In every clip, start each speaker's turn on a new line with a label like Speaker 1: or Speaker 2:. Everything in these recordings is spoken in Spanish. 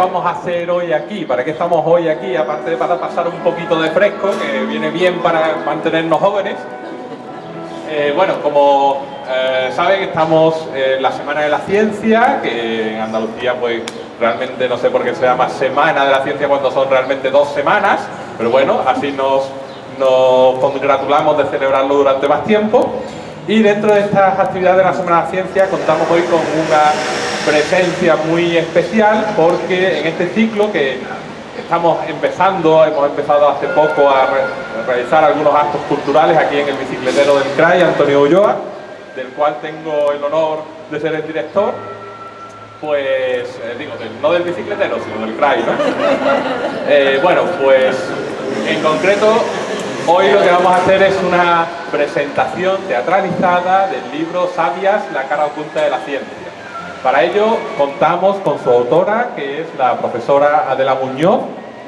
Speaker 1: vamos a hacer hoy aquí? ¿Para qué estamos hoy aquí? Aparte de para pasar un poquito de fresco, que viene bien para mantenernos jóvenes. Eh, bueno, como eh, saben, estamos en la Semana de la Ciencia, que en Andalucía pues realmente no sé por qué se llama Semana de la Ciencia cuando son realmente dos semanas, pero bueno, así nos, nos congratulamos de celebrarlo durante más tiempo. Y dentro de estas actividades de la Semana de la Ciencia contamos hoy con una presencia muy especial porque en este ciclo que estamos empezando, hemos empezado hace poco a, realizar algunos actos culturales aquí en el bicicletero del CRAI, Antonio Ulloa, del cual tengo el honor de ser el director, pues, eh, digo, no del bicicletero, sino del CRAI, ¿no? Eh, bueno, pues en concreto Hoy lo que vamos a hacer es una presentación teatralizada del libro Sabias, la cara oculta de la ciencia. Para ello contamos con su autora, que es la profesora Adela Muñoz,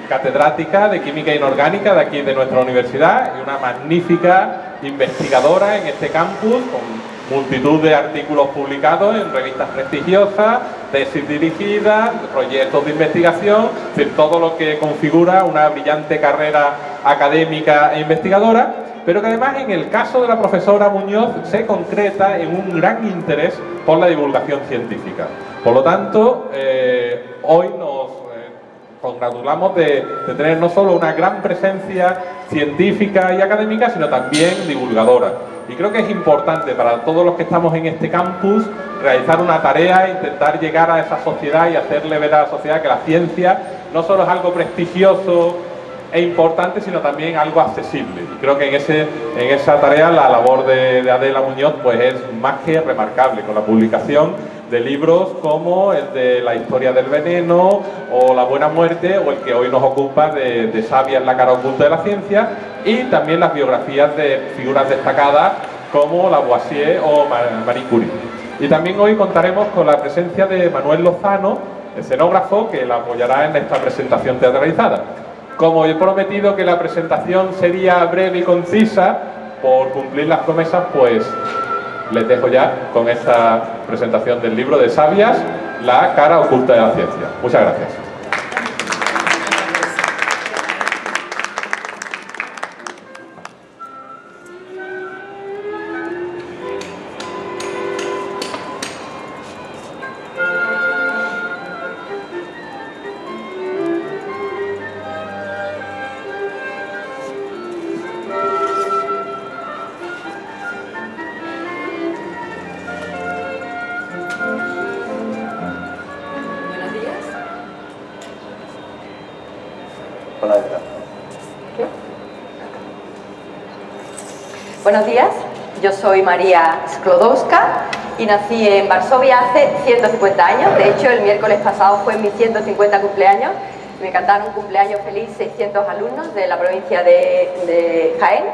Speaker 1: catedrática de Química Inorgánica de aquí de nuestra universidad y una magnífica investigadora en este campus con multitud de artículos publicados en revistas prestigiosas, tesis dirigidas, proyectos de investigación, todo lo que configura una brillante carrera académica e investigadora, pero que además en el caso de la profesora Muñoz se concreta en un gran interés por la divulgación científica. Por lo tanto, eh, hoy nos eh, congratulamos de, de, tener no solo una gran presencia científica y académica, sino también divulgadora. Y creo que es importante para todos los que estamos en este campus realizar una tarea, intentar llegar a esa sociedad y hacerle ver a la sociedad que la ciencia no solo es algo prestigioso e importante, sino también algo accesible. Y creo que en, ese, en esa tarea la labor de, Adela Muñoz pues es más que remarcable, con la publicación de libros como el de La historia del veneno o La buena muerte o el que hoy nos ocupa de, de Sabia en la cara oculta de la ciencia y también las biografías de figuras destacadas como Lavoisier o Marie Curie. Y también hoy contaremos con la presencia de Manuel Lozano, escenógrafo, que la apoyará en esta presentación teatralizada. Como he prometido que la presentación sería breve y concisa, por cumplir las promesas, pues les dejo ya con esta presentación del libro de Sabias, La cara oculta de la ciencia. Muchas gracias.
Speaker 2: María Sklodowska y nací en Varsovia hace 150 años. De hecho, el miércoles pasado fue mi 150 cumpleaños. Me cantaron cumpleaños feliz 600 alumnos de la provincia de, Jaén.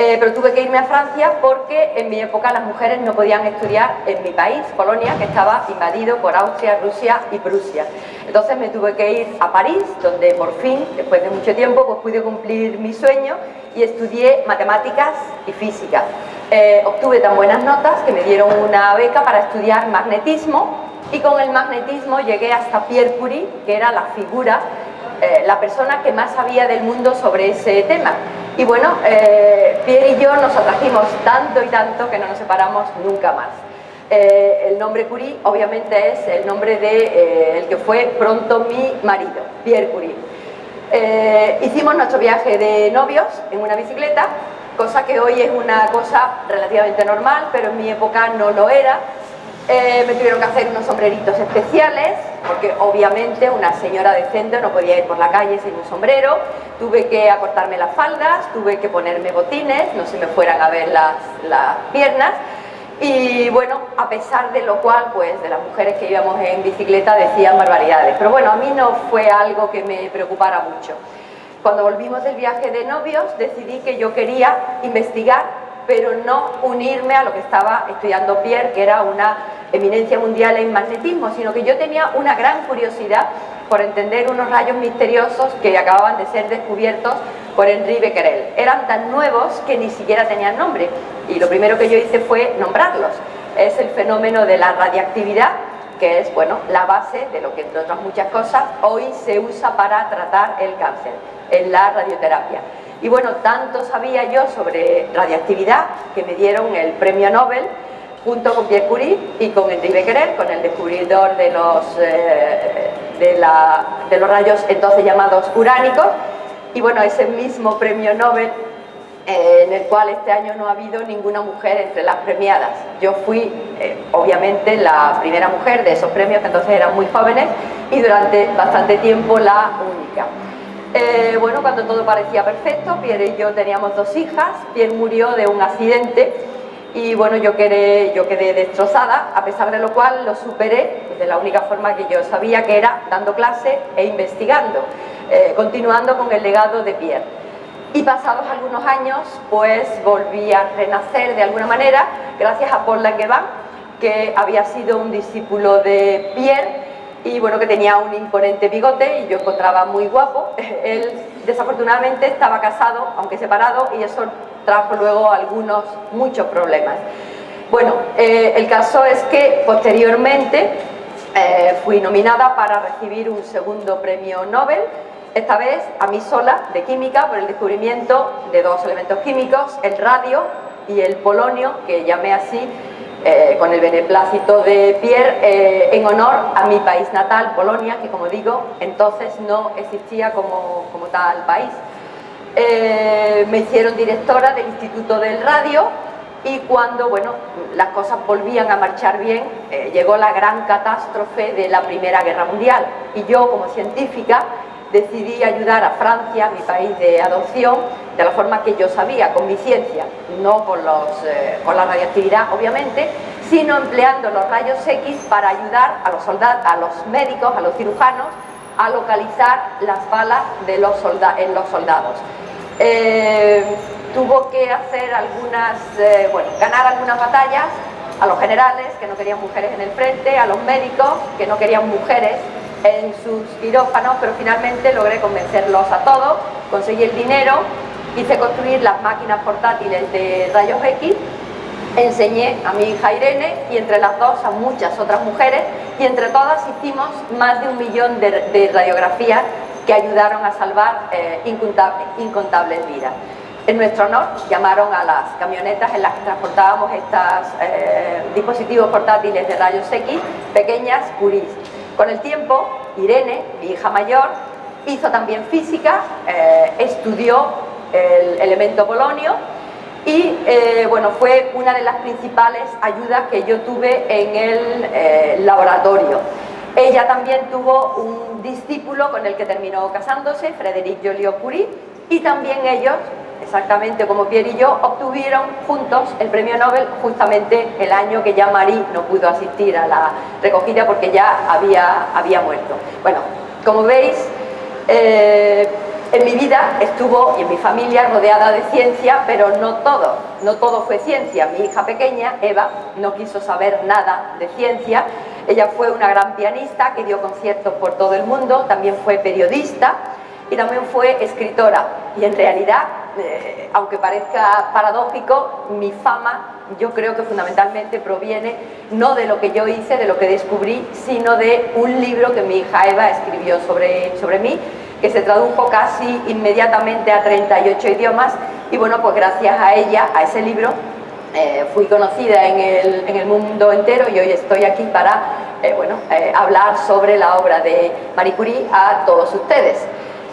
Speaker 2: Eh, pero tuve que irme a Francia porque en mi época las mujeres no podían estudiar en mi país, Polonia, que estaba invadido por Austria, Rusia y Prusia. Entonces me tuve que ir a París, donde por fin, después de mucho tiempo, pues pude cumplir mi sueño y estudié matemáticas y física. Eh, obtuve tan buenas notas que me dieron una beca para estudiar magnetismo y con el magnetismo llegué hasta Pierre Curie, que era la figura, eh, la persona que más sabía del mundo sobre ese tema. Y bueno, eh, Pierre y yo nos atrajimos tanto y tanto que no nos separamos nunca más. el nombre Curie obviamente es el nombre de el que fue pronto mi marido, Pierre Curie. Eh, hicimos nuestro viaje de novios en una bicicleta, cosa que hoy es una cosa relativamente normal, pero en mi época no lo era. Eh, me tuvieron que hacer unos sombreritos especiales, porque obviamente una señora decente no podía ir por la calle sin un sombrero. Tuve que acortarme las faldas, tuve que ponerme botines, no se me fueran a ver las, las piernas. Y bueno, a pesar de lo cual, pues de las mujeres que íbamos en bicicleta decían barbaridades. Pero bueno, a mí no fue algo que me preocupara mucho. Cuando volvimos del viaje de novios, decidí que yo quería investigar, pero no unirme a lo que estaba estudiando Pierre, que era una eminencia mundial en magnetismo, sino que yo tenía una gran curiosidad por entender unos rayos misteriosos que acababan de ser descubiertos por Henri Becquerel. Eran tan nuevos que ni siquiera tenían nombre y lo primero que yo hice fue nombrarlos. es el fenómeno de la radiactividad, que es bueno, la base de lo que, entre otras muchas cosas, hoy se usa para tratar el cáncer, en la radioterapia. Y bueno, tanto sabía yo sobre radiactividad que me dieron el premio Nobel junto con Pierre Curie y con Henri Becquerel, con el descubridor de los, eh, de, de los rayos entonces llamados uránicos. Y bueno, ese mismo premio Nobel eh, en el cual este año no ha habido ninguna mujer entre las premiadas. Yo fui, eh, obviamente, la primera mujer de esos premios, que entonces eran muy jóvenes, y durante bastante tiempo la única. Eh, bueno, cuando todo parecía perfecto, Pierre y yo teníamos dos hijas, Pierre murió de un accidente y bueno, yo quedé, destrozada, a pesar de lo cual lo superé de la única forma que yo sabía que era dando clase e investigando, continuando con el legado de Pierre. Y pasados algunos años, pues volví a renacer de alguna manera, gracias a Paul Langevin, que había sido un discípulo de Pierre y bueno, que tenía un imponente bigote y yo encontraba muy guapo. Él desafortunadamente estaba casado, aunque separado, y eso trajo luego algunos, muchos problemas. Bueno, eh, el caso es que posteriormente eh, fui nominada para recibir un segundo premio Nobel esta vez a mí sola, de química, por el descubrimiento de dos elementos químicos, el radio y el polonio, que llamé así eh, con el beneplácito de Pierre, eh, en honor a mi país natal, Polonia, que como digo, entonces no existía como, como tal país. Eh, me hicieron directora del Instituto del Radio y cuando bueno, las cosas volvían a marchar bien, llegó la gran catástrofe de la Primera Guerra Mundial y yo como científica decidí ayudar a Francia, mi país de adopción, de la forma que yo sabía, con mi ciencia, no con, los, eh, la radioactividad obviamente, sino empleando los rayos X para ayudar a los, a los médicos, a los cirujanos, a localizar las balas de los en los soldados. Eh, tuvo que hacer algunas, eh, bueno, ganar algunas batallas a los generales que no querían mujeres en el frente, a los médicos que no querían mujeres en sus quirófanos, pero finalmente logré convencerlos a todos, conseguí el dinero, hice construir las máquinas portátiles de rayos X, enseñé a mi hija Irene y entre las dos a muchas otras mujeres y entre todas hicimos más de un millón de, radiografías que ayudaron a salvar eh, incontables, vidas. En nuestro honor llamaron a las camionetas en las que transportábamos estos eh, dispositivos portátiles de rayos X, pequeñas Curis. Con el tiempo, Irene, mi hija mayor, hizo también física, eh, estudió el elemento polonio y eh, bueno, fue una de las principales ayudas que yo tuve en el eh, laboratorio. Ella también tuvo un discípulo con el que terminó casándose, Frédéric Joliot-Curie, y también ellos exactamente como Pierre y yo, obtuvieron juntos el premio Nobel justamente el año que ya Marie no pudo asistir a la recogida porque ya había, había muerto. Bueno, como veis, eh, en mi vida estuvo y en mi familia rodeada de ciencia, pero no todo, no todo fue ciencia. Mi hija pequeña, Eva, no quiso saber nada de ciencia. Ella fue una gran pianista que dio conciertos por todo el mundo, también fue periodista y también fue escritora. Y en realidad eh, aunque parezca paradójico, mi fama yo creo que fundamentalmente proviene no de lo que yo hice, de lo que descubrí, sino de un libro que mi hija Eva escribió sobre, sobre mí, que se tradujo casi inmediatamente a 38 idiomas y bueno, pues gracias a ella, a ese libro, eh, fui conocida en el, en el, mundo entero y hoy estoy aquí para eh, bueno, hablar sobre la obra de Marie Curie a todos ustedes.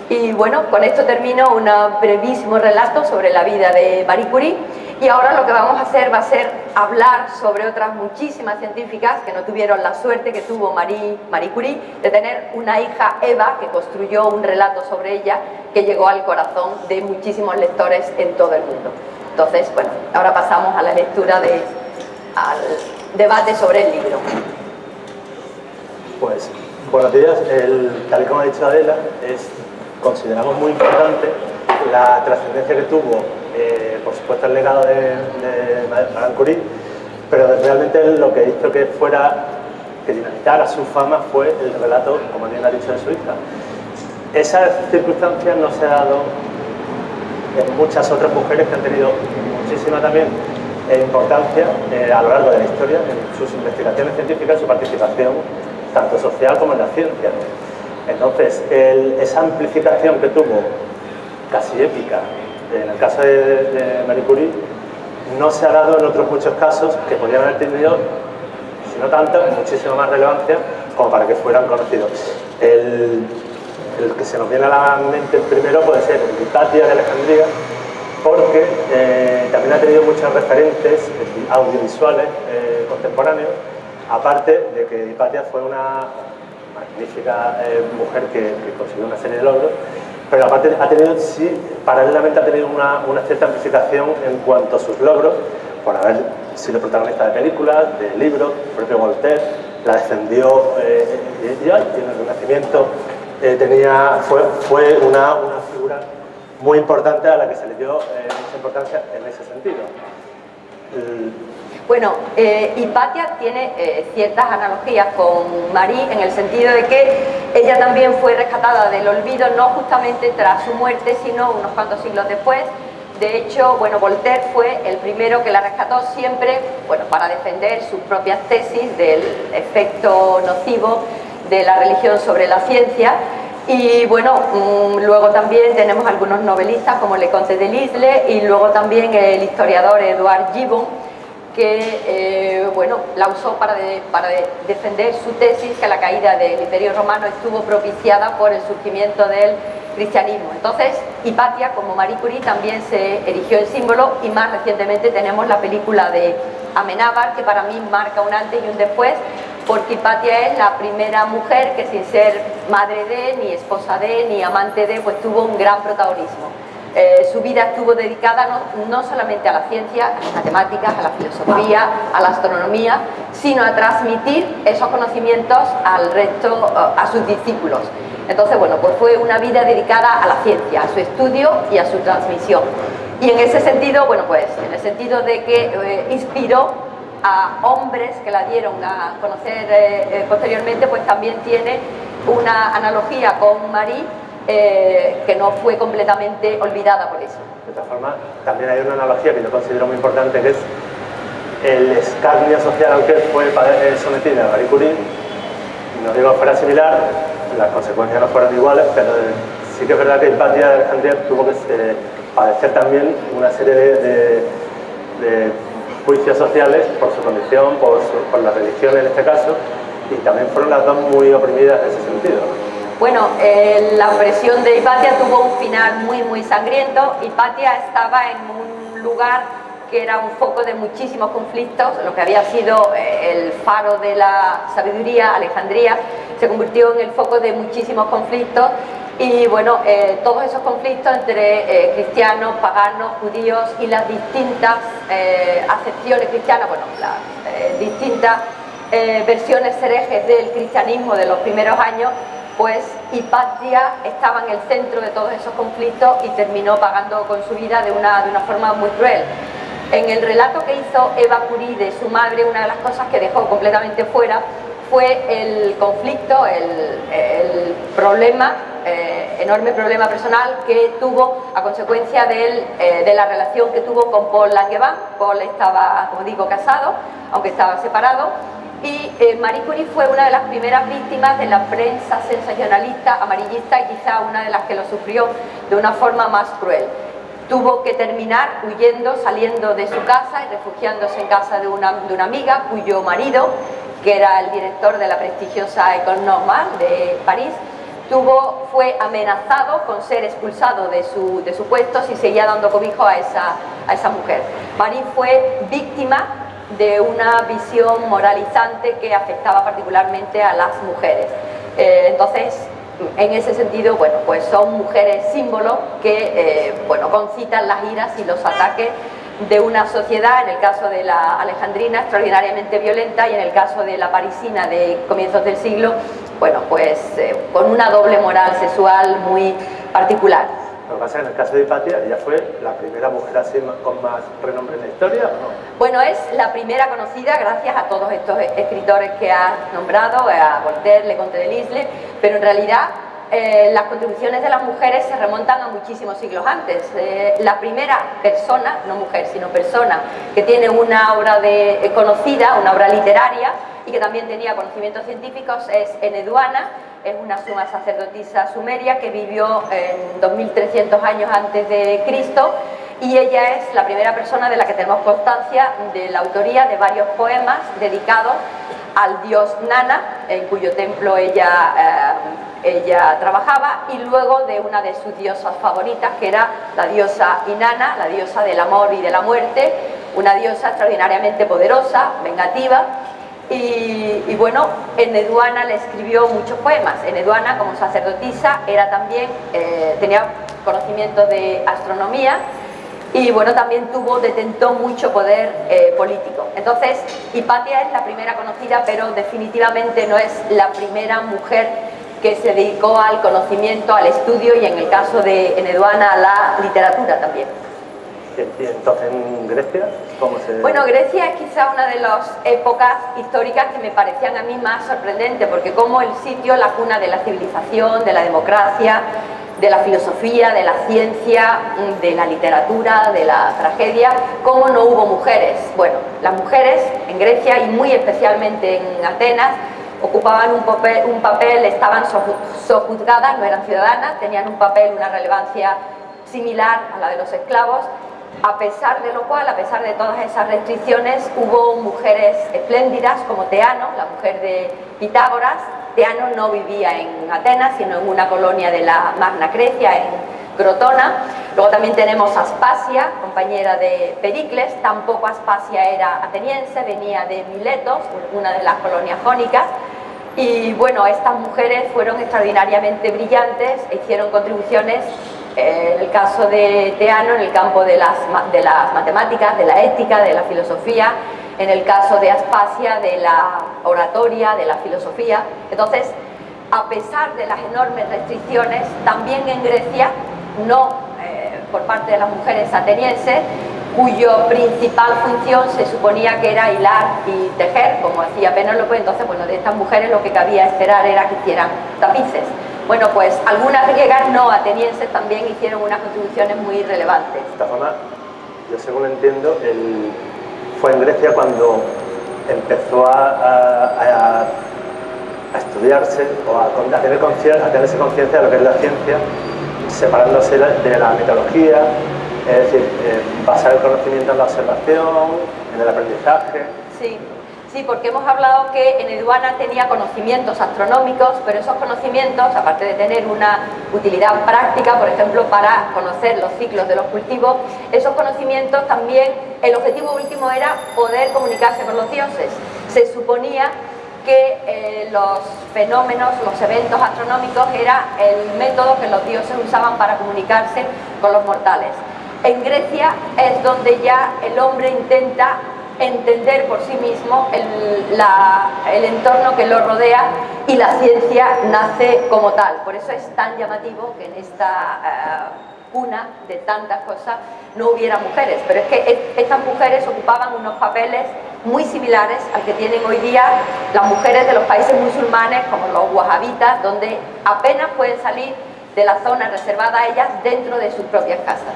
Speaker 2: Y bueno, con esto termino un brevísimo relato sobre la vida de Marie Curie y ahora lo que vamos a hacer va a ser hablar sobre otras muchísimas científicas que no tuvieron la suerte que tuvo Marie, Marie Curie de tener una hija Eva que construyó un relato sobre ella que llegó al corazón de muchísimos lectores en todo el mundo. Entonces, bueno, ahora pasamos a la lectura de, al debate sobre el libro.
Speaker 3: Pues, buenos días. El, tal como ha dicho Adela, es consideramos muy importante la trascendencia que tuvo, eh, por supuesto, el legado de, de Madame Curie, pero realmente lo que hizo que fuera, que dinamizara su fama fue el relato, como bien ha dicho, de su hija. Esa circunstancia no se ha dado en muchas otras mujeres que han tenido muchísima también e importancia eh, a lo largo de la historia en sus investigaciones científicas, su participación tanto social como en la ciencia. Entonces, esa amplificación que tuvo, casi épica, en el caso de, Marie Curie, no se ha dado en otros muchos casos que podrían haber tenido, si no tanto, muchísima más relevancia como para que fueran conocidos. El, que se nos viene a la mente primero puede ser Hipatia de Alejandría, porque eh, también ha tenido muchos referentes audiovisuales eh, contemporáneos, aparte de que Hipatia fue una magnífica eh, mujer que, consiguió una serie de logros, pero aparte ha tenido, sí, paralelamente ha tenido una, cierta amplificación en cuanto a sus logros, por haber sido protagonista de películas, de libros, el propio Voltaire la defendió eh, y, en el Renacimiento eh, tenía, fue, fue una, una, figura muy importante a la que se le dio mucha importancia en ese sentido.
Speaker 2: Bueno, eh, Hipatia tiene eh, ciertas analogías con Marie en el sentido de que ella también fue rescatada del olvido no justamente tras su muerte, sino unos cuantos siglos después. De hecho, bueno, Voltaire fue el primero que la rescató siempre, bueno, para defender sus propias tesis del efecto nocivo de la religión sobre la ciencia. Y bueno, mm, luego también tenemos algunos novelistas como Le Conte de Lisle y luego también el historiador Edouard Gibbon, que eh, bueno, la usó para, para defender su tesis que la caída del Imperio Romano estuvo propiciada por el surgimiento del cristianismo. Entonces, Hipatia, como Marie Curie, también se erigió en símbolo y más recientemente tenemos la película de Amenábar, que para mí marca un antes y un después, porque Hipatia es la primera mujer que sin ser madre de, ni esposa de, ni amante de, pues tuvo un gran protagonismo. Eh, su vida estuvo dedicada no, solamente a la ciencia, a las matemáticas, a la filosofía, a la astronomía, sino a transmitir esos conocimientos al resto, eh, a sus discípulos. Entonces, bueno, pues fue una vida dedicada a la ciencia, a su estudio y a su transmisión. Y en ese sentido, bueno, pues en el sentido de que eh, inspiró a hombres que la dieron a conocer posteriormente, pues también tiene una analogía con Marie eh, que no fue completamente olvidada por eso.
Speaker 3: De todas formas, también hay una analogía que yo considero muy importante, que es el escarnio social al que fue eh, sometida Marie Curie, no digo que fuera similar, las consecuencias no fueron iguales, pero sí que es verdad que Hipatia de Alejandría tuvo que eh, padecer también una serie de, juicios sociales por su condición, por, por la religión en este caso, y también fueron las dos muy oprimidas en ese sentido.
Speaker 2: Bueno, eh, la opresión de Hipatia tuvo un final muy, muy sangriento. Hipatia estaba en un lugar que era un foco de muchísimos conflictos, lo que había sido eh, el faro de la sabiduría, Alejandría, se convirtió en el foco de muchísimos conflictos y bueno, eh, todos esos conflictos entre cristianos, paganos, judíos y las distintas acepciones cristianas, bueno, las distintas versiones herejes del cristianismo de los primeros años, pues Hipatia estaba en el centro de todos esos conflictos y terminó pagando con su vida de una, de una forma muy cruel. En el relato que hizo Eva Curie de su madre, una de las cosas que dejó completamente fuera fue el conflicto, el, problema, eh, enorme problema personal que tuvo a consecuencia eh, de la relación que tuvo con Paul Langevin. Paul estaba, como digo, casado, aunque estaba separado, y eh, Marie Curie fue una de las primeras víctimas de la prensa sensacionalista, amarillista y quizá una de las que lo sufrió de una forma más cruel. Tuvo que terminar huyendo, saliendo de su casa y refugiándose en casa de una, amiga cuyo marido, que era el director de la prestigiosa École de París, fue amenazado con ser expulsado de su, de su puesto si seguía dando cobijo a esa, a esa mujer. Marie fue víctima de una visión moralizante que afectaba particularmente a las mujeres. Eh, entonces, en ese sentido, bueno, pues son mujeres símbolo que, eh, bueno, concitan las iras y los ataques de una sociedad, en el caso de la alejandrina, extraordinariamente violenta y en el caso de la parisina de comienzos del siglo, bueno, pues eh, con una doble moral sexual muy particular.
Speaker 3: Lo que pasa es que en el caso de Hipatia, ella fue la primera mujer así con más renombre en la historia, ¿o no?
Speaker 2: Bueno, es la primera conocida gracias a todos estos escritores que has nombrado, a Voltaire, Le Conte de Lisle, pero en realidad eh, las contribuciones de las mujeres se remontan a muchísimos siglos antes. Eh, la primera persona, no mujer, sino persona, que tiene una obra de, conocida, una obra literaria, y que también tenía conocimientos científicos es Eneduana, es una suma sacerdotisa sumeria que vivió en 2300 años antes de Cristo y ella es la primera persona de la que tenemos constancia de la autoría de varios poemas dedicados al dios Nana, en cuyo templo ella, eh, ella trabajaba, y luego de una de sus diosas favoritas, que era la diosa Inanna, la diosa del amor y de la muerte, una diosa extraordinariamente poderosa, vengativa, y, bueno, Eneduana le escribió muchos poemas. Eneduana, como sacerdotisa, era también, eh, tenía conocimiento de astronomía y bueno, también tuvo, detentó mucho poder eh, político. Entonces, Hipatia es la primera conocida, pero definitivamente no es la primera mujer que se dedicó al conocimiento, al estudio y en el caso de Eneduana a la literatura también.
Speaker 3: ¿En Grecia cómo se...?
Speaker 2: Bueno, Grecia es quizá una de las épocas históricas que me parecían a mí más sorprendentes, porque como el sitio, la cuna de la civilización, de la democracia, de la filosofía, de la ciencia, de la literatura, de la tragedia, cómo no hubo mujeres. Bueno, las mujeres en Grecia y muy especialmente en Atenas ocupaban un papel, un papel estaban sojuzgadas, no eran ciudadanas, tenían un papel, una relevancia similar a la de los esclavos a pesar de lo cual, a pesar de todas esas restricciones, hubo mujeres espléndidas como Teano, la mujer de Pitágoras. Teano no vivía en Atenas, sino en una colonia de la Magna Grecia, en Crotona. Luego también tenemos Aspasia, compañera de Pericles. Tampoco Aspasia era ateniense, venía de Miletos, una de las colonias jónicas. Y bueno, estas mujeres fueron extraordinariamente brillantes, e hicieron contribuciones en el caso de Teano, en el campo de las, de las matemáticas, de la ética, de la filosofía, en el caso de Aspasia, de la oratoria, de la filosofía. Entonces, a pesar de las enormes restricciones, también en Grecia, no eh, por parte de las mujeres atenienses, cuyo principal función se suponía que era hilar y tejer, como hacía Penélope, entonces, bueno, de estas mujeres lo que cabía esperar era que hicieran tapices. Bueno, pues algunas griegas no atenienses también hicieron unas contribuciones muy relevantes.
Speaker 3: De esta forma, yo según entiendo, fue en Grecia cuando empezó a, estudiarse o a, tener a tenerse conciencia de lo que es la ciencia, separándose de la metodología, es decir, eh, basar el conocimiento en la observación, en el aprendizaje.
Speaker 2: Sí. Sí, porque hemos hablado que en Eduana tenía conocimientos astronómicos, pero esos conocimientos, aparte de tener una utilidad práctica, por ejemplo, para conocer los ciclos de los cultivos, esos conocimientos también, el objetivo último era poder comunicarse con los dioses. Se suponía que eh, los fenómenos, los eventos astronómicos era el método que los dioses usaban para comunicarse con los mortales. En Grecia es donde ya el hombre intenta entender por sí mismo el, entorno que lo rodea y la ciencia nace como tal. Por eso es tan llamativo que en esta eh, cuna de tantas cosas no hubiera mujeres. Pero es que estas mujeres ocupaban unos papeles muy similares al que tienen hoy día las mujeres de los países musulmanes, como los wahhabitas, donde apenas pueden salir de la zona reservada a ellas dentro de sus propias casas.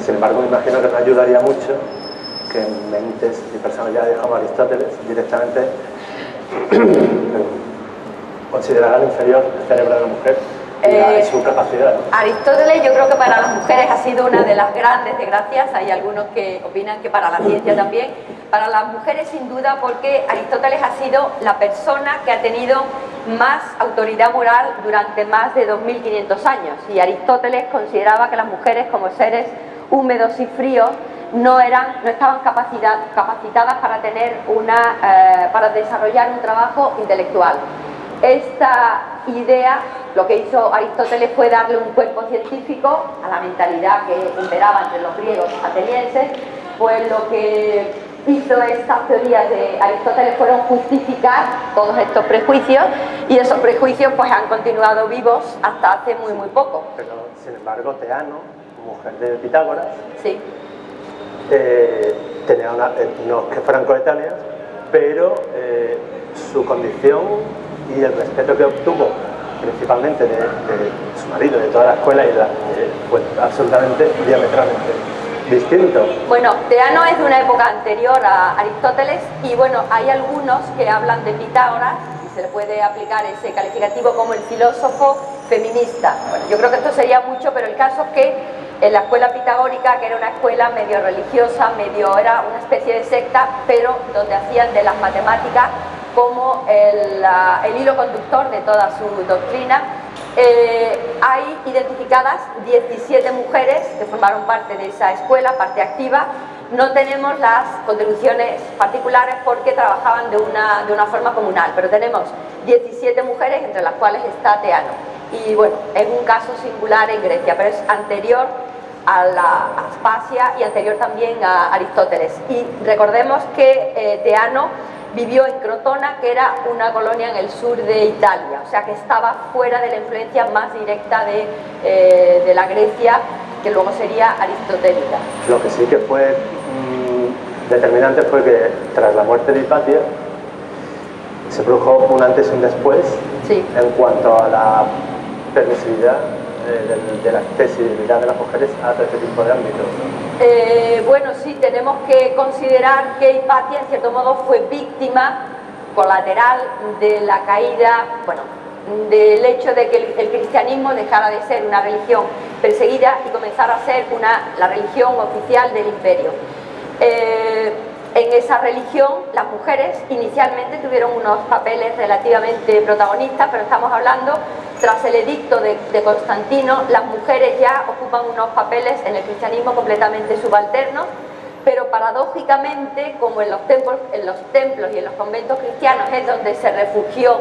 Speaker 3: Sin embargo, me imagino que nos ayudaría mucho que en mentes y personalidades como Aristóteles directamente considerarán inferior el cerebro de la mujer y, eh, su capacidad.
Speaker 2: Aristóteles yo creo que para las mujeres ha sido una de las grandes desgracias, hay algunos que opinan que para la ciencia también, para las mujeres sin duda porque Aristóteles ha sido la persona que ha tenido más autoridad moral durante más de 2500 años. Y Aristóteles consideraba que las mujeres como seres húmedos y fríos no, eran, no estaban capacitadas para, tener una, eh, para desarrollar un trabajo intelectual. Esta idea, lo que hizo Aristóteles fue darle un cuerpo científico a la mentalidad que imperaba entre los griegos atenienses, pues lo que hizo estas teorías de Aristóteles fueron justificar todos estos prejuicios y esos prejuicios pues han continuado vivos hasta hace muy muy poco.
Speaker 3: Pero sin embargo Teano, mujer de Pitágoras,
Speaker 2: sí
Speaker 3: eh, tenía una, eh, no que fueran coetáneas, pero eh, su condición y el respeto que obtuvo principalmente de, su marido, de toda la escuela, y fue absolutamente diametralmente distinto.
Speaker 2: Bueno, Teano es de una época anterior a Aristóteles y bueno, hay algunos que hablan de Pitágoras y se le puede aplicar ese calificativo como el filósofo feminista. Yo creo que esto sería mucho, pero el caso es que en la escuela pitagórica, que era una escuela medio religiosa, medio era una especie de secta, pero donde hacían de las matemáticas como el, hilo conductor de toda su doctrina. Eh, hay identificadas 17 mujeres que formaron parte de esa escuela, parte activa. No tenemos las contribuciones particulares porque trabajaban de una, de una forma comunal, pero tenemos 17 mujeres, entre las cuales está Teano. Y bueno, es un caso singular en Grecia, pero es anterior a la Aspasia y anterior también a Aristóteles. Y recordemos que eh, Teano vivió en Crotona, que era una colonia en el sur de Italia, o sea que estaba fuera de la influencia más directa de, eh, la Grecia, que luego sería aristotélica.
Speaker 3: Lo que sí que fue determinante fue que tras la muerte de Hipatia se produjo un antes y un después en cuanto a la permisividad de, la accesibilidad de las mujeres a todo este tipo de ámbitos?
Speaker 2: Eh, bueno, sí, tenemos que considerar que Hipatia, en cierto modo, fue víctima colateral de la caída, bueno, del hecho de que el, cristianismo dejara de ser una religión perseguida y comenzara a ser una, la religión oficial del imperio. Eh, en esa religión las mujeres inicialmente tuvieron unos papeles relativamente protagonistas, pero estamos hablando, tras el edicto de, Constantino, las mujeres ya ocupan unos papeles en el cristianismo completamente subalternos, pero paradójicamente, como en los, templos, y en los conventos cristianos es donde se refugió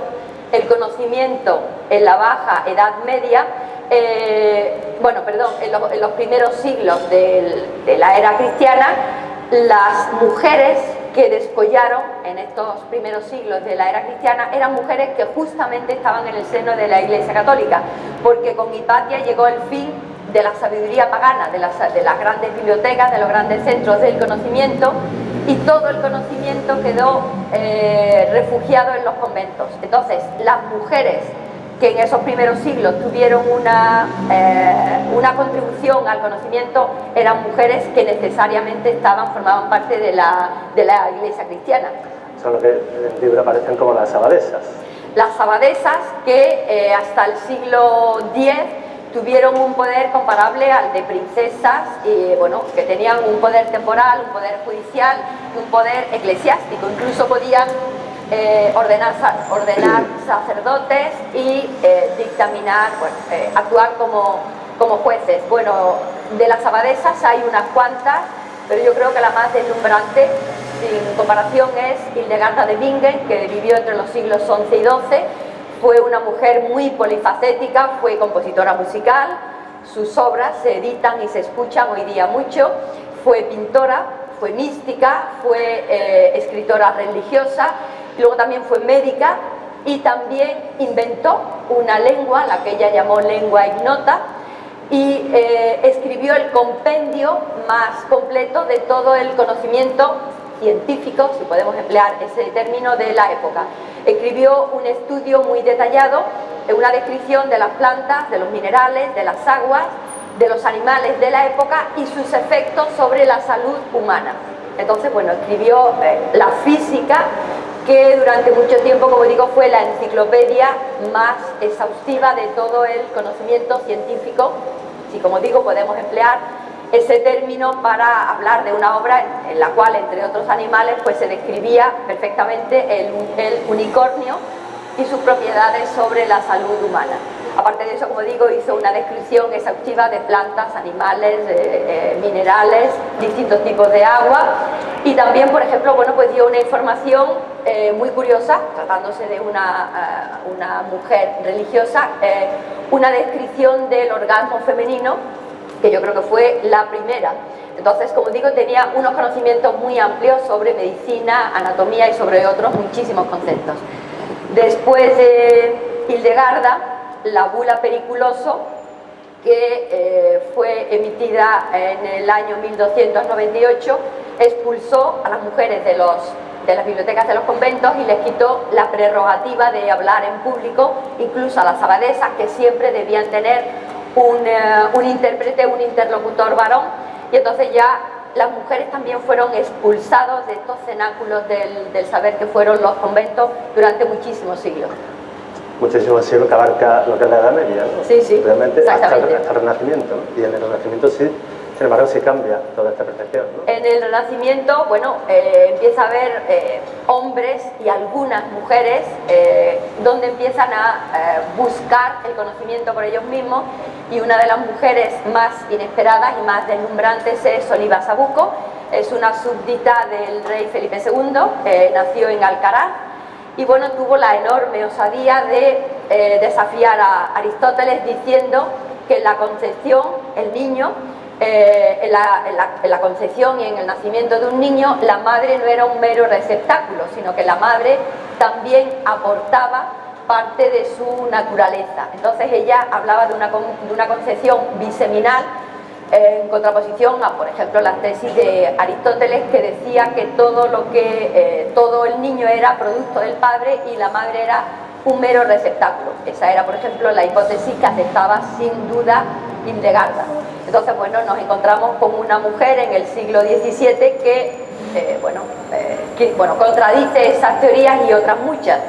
Speaker 2: el conocimiento en la baja Edad Media, eh, bueno, perdón, en los, primeros siglos de la era cristiana, las mujeres que descollaron en estos primeros siglos de la era cristiana eran mujeres que justamente estaban en el seno de la Iglesia Católica, porque con Hipatia llegó el fin de la sabiduría pagana, de las, grandes bibliotecas, de los grandes centros del conocimiento, y todo el conocimiento quedó eh, refugiado en los conventos. Entonces, las mujeres que en esos primeros siglos tuvieron una, eh, una contribución al conocimiento eran mujeres que necesariamente estaban, formaban parte de la, de la iglesia cristiana.
Speaker 3: Son lo que en el libro aparecen como las abadesas.
Speaker 2: Las abadesas que eh, hasta el siglo X tuvieron un poder comparable al de princesas, y, bueno, que tenían un poder temporal, un poder judicial un poder eclesiástico. Incluso podían eh, ordenar, ordenar sacerdotes y eh, dictaminar, eh, actuar como, como jueces. Bueno, de las abadesas hay unas cuantas, pero yo creo que la más deslumbrante, sin comparación, es Hildegarda de Bingen, que vivió entre los siglos XI y XII. Fue una mujer muy polifacética, fue compositora musical, sus obras se editan y se escuchan hoy día mucho. Fue pintora, fue mística, fue escritora religiosa luego también fue médica y también inventó una lengua, la que ella llamó lengua ignota, y eh, escribió el compendio más completo de todo el conocimiento científico, si podemos emplear ese término, de la época. Escribió un estudio muy detallado, una descripción de las plantas, de los minerales, de las aguas, de los animales de la época y sus efectos sobre la salud humana. Entonces, bueno, escribió eh, la física, que durante mucho tiempo, como digo, fue la enciclopedia más exhaustiva de todo el conocimiento científico, si como digo podemos emplear ese término para hablar de una obra en, la cual, entre otros animales, pues se describía perfectamente el, el unicornio y sus propiedades sobre la salud humana. Aparte de eso, como digo, hizo una descripción exhaustiva de plantas, animales, eh, minerales, distintos tipos de agua y también, por ejemplo, bueno, pues dio una información eh, muy curiosa, tratándose de una, eh, una mujer religiosa, una descripción del orgasmo femenino, que yo creo que fue la primera. Entonces, como digo, tenía unos conocimientos muy amplios sobre medicina, anatomía y sobre otros muchísimos conceptos. Después de Hildegarda, la bula periculoso que eh, fue emitida en el año 1298 expulsó a las mujeres de los de las bibliotecas de los conventos y les quitó la prerrogativa de hablar en público, incluso a las abadesas que siempre debían tener un, eh, un intérprete, un interlocutor varón, y entonces ya las mujeres también fueron expulsados de estos cenáculos del, del saber que fueron los conventos durante muchísimos siglos
Speaker 3: muchísimo siglos que abarca lo que es la Edad Media, ¿no?
Speaker 2: Sí, sí,
Speaker 3: Realmente hasta el, hasta el Renacimiento, ¿no? Y en el Renacimiento sí, sin embargo, sí cambia toda esta percepción, ¿no?
Speaker 2: En el Renacimiento, bueno, eh, empieza a haber eh, hombres y algunas mujeres eh, donde empiezan a eh, buscar el conocimiento por ellos mismos y una de las mujeres más inesperadas y más deslumbrantes es Oliva Sabuco, es una súbdita del rey Felipe II, eh, nació en Alcaraz y bueno, tuvo la enorme osadía de eh, desafiar a Aristóteles diciendo que en la concepción, el niño, eh, en, la, concepción y en el nacimiento de un niño, la madre no era un mero receptáculo, sino que la madre también aportaba parte de su naturaleza. Entonces ella hablaba de una, de una concepción biseminal en contraposición a, por ejemplo, las tesis de Aristóteles que decía que todo lo que eh, todo el niño era producto del padre y la madre era un mero receptáculo. Esa era, por ejemplo, la hipótesis que aceptaba sin duda Hildegard. Entonces, bueno, nos encontramos con una mujer en el siglo XVII que, eh, bueno, eh, bueno, contradice esas teorías y otras muchas.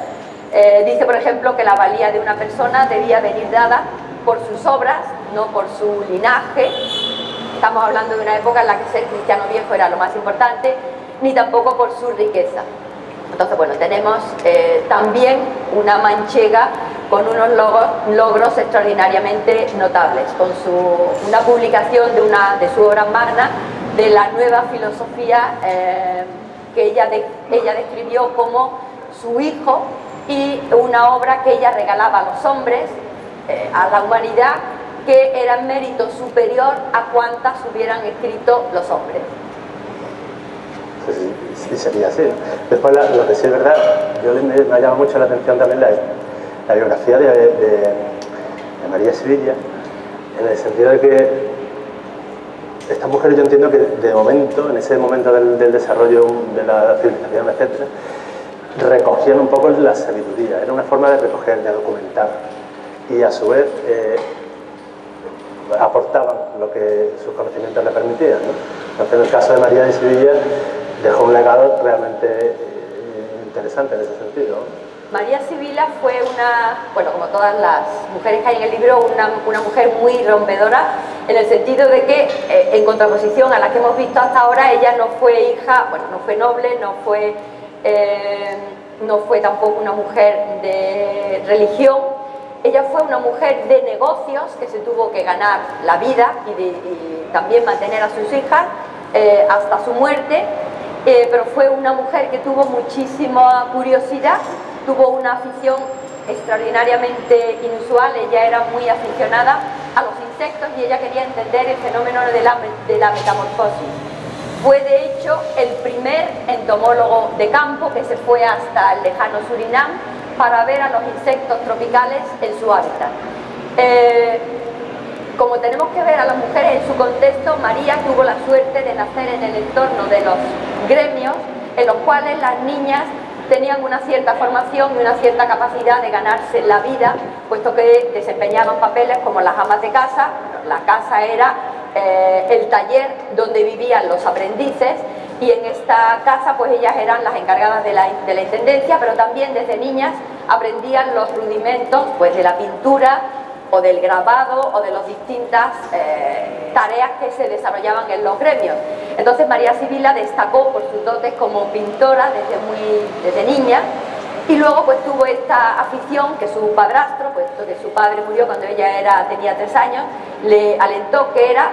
Speaker 2: Eh, dice, por ejemplo, que la valía de una persona debía venir dada por sus obras, no por su linaje. Estamos hablando de una época en la que ser cristiano viejo era lo más importante, ni tampoco por su riqueza. Entonces, bueno, tenemos eh, también una manchega con unos logros extraordinariamente notables, con su, una publicación de, una, de su obra magna de la nueva filosofía eh, que ella, ella describió como su hijo y una obra que ella regalaba a los hombres, eh, a la humanidad, que era en mérito superior a cuantas hubieran escrito los hombres.
Speaker 3: Sí, sería así. Después, lo que sí es verdad, yo me, me ha llamado mucho la atención también la, biografía de María Sevilla, en el sentido de que esta mujer yo entiendo que de momento, en ese momento del, del desarrollo de la civilización, etc., recogían un poco la sabiduría, era una forma de recoger, de documentar, y a su vez eh, aportaban lo que sus conocimientos le permitían. Entonces, en el caso de María de Sevilla, dejó un legado realmente eh, interesante en ese sentido.
Speaker 2: María Sibila fue una, bueno, como todas las mujeres que hay en el libro, una, mujer muy rompedora, en el sentido de que, eh, en contraposición a la que hemos visto hasta ahora, ella no fue hija, bueno, no fue noble, no fue, no fue tampoco una mujer de religión, ella fue una mujer de negocios que se tuvo que ganar la vida y, también mantener a sus hijas eh, hasta su muerte, eh, pero fue una mujer que tuvo muchísima curiosidad, tuvo una afición extraordinariamente inusual, ella era muy aficionada a los insectos y ella quería entender el fenómeno de la, de la metamorfosis. Fue de hecho el primer entomólogo de campo que se fue hasta el lejano Surinam para ver a los insectos tropicales en su hábitat. Eh, como tenemos que ver a las mujeres en su contexto, María tuvo la suerte de nacer en el entorno de los gremios en los cuales las niñas tenían una cierta formación y una cierta capacidad de ganarse la vida, puesto que desempeñaban papeles como las amas de casa, la casa era eh, el taller donde vivían los aprendices y en esta casa pues ellas eran las encargadas de la, de la intendencia, pero también desde niñas aprendían los rudimentos pues de la pintura o del grabado o de las distintas eh, tareas que se desarrollaban en los gremios. Entonces María Sibila destacó por sus dotes como pintora desde muy desde niña y luego pues tuvo esta afición que su padrastro, puesto que su padre murió cuando ella era, tenía tres años, le alentó que era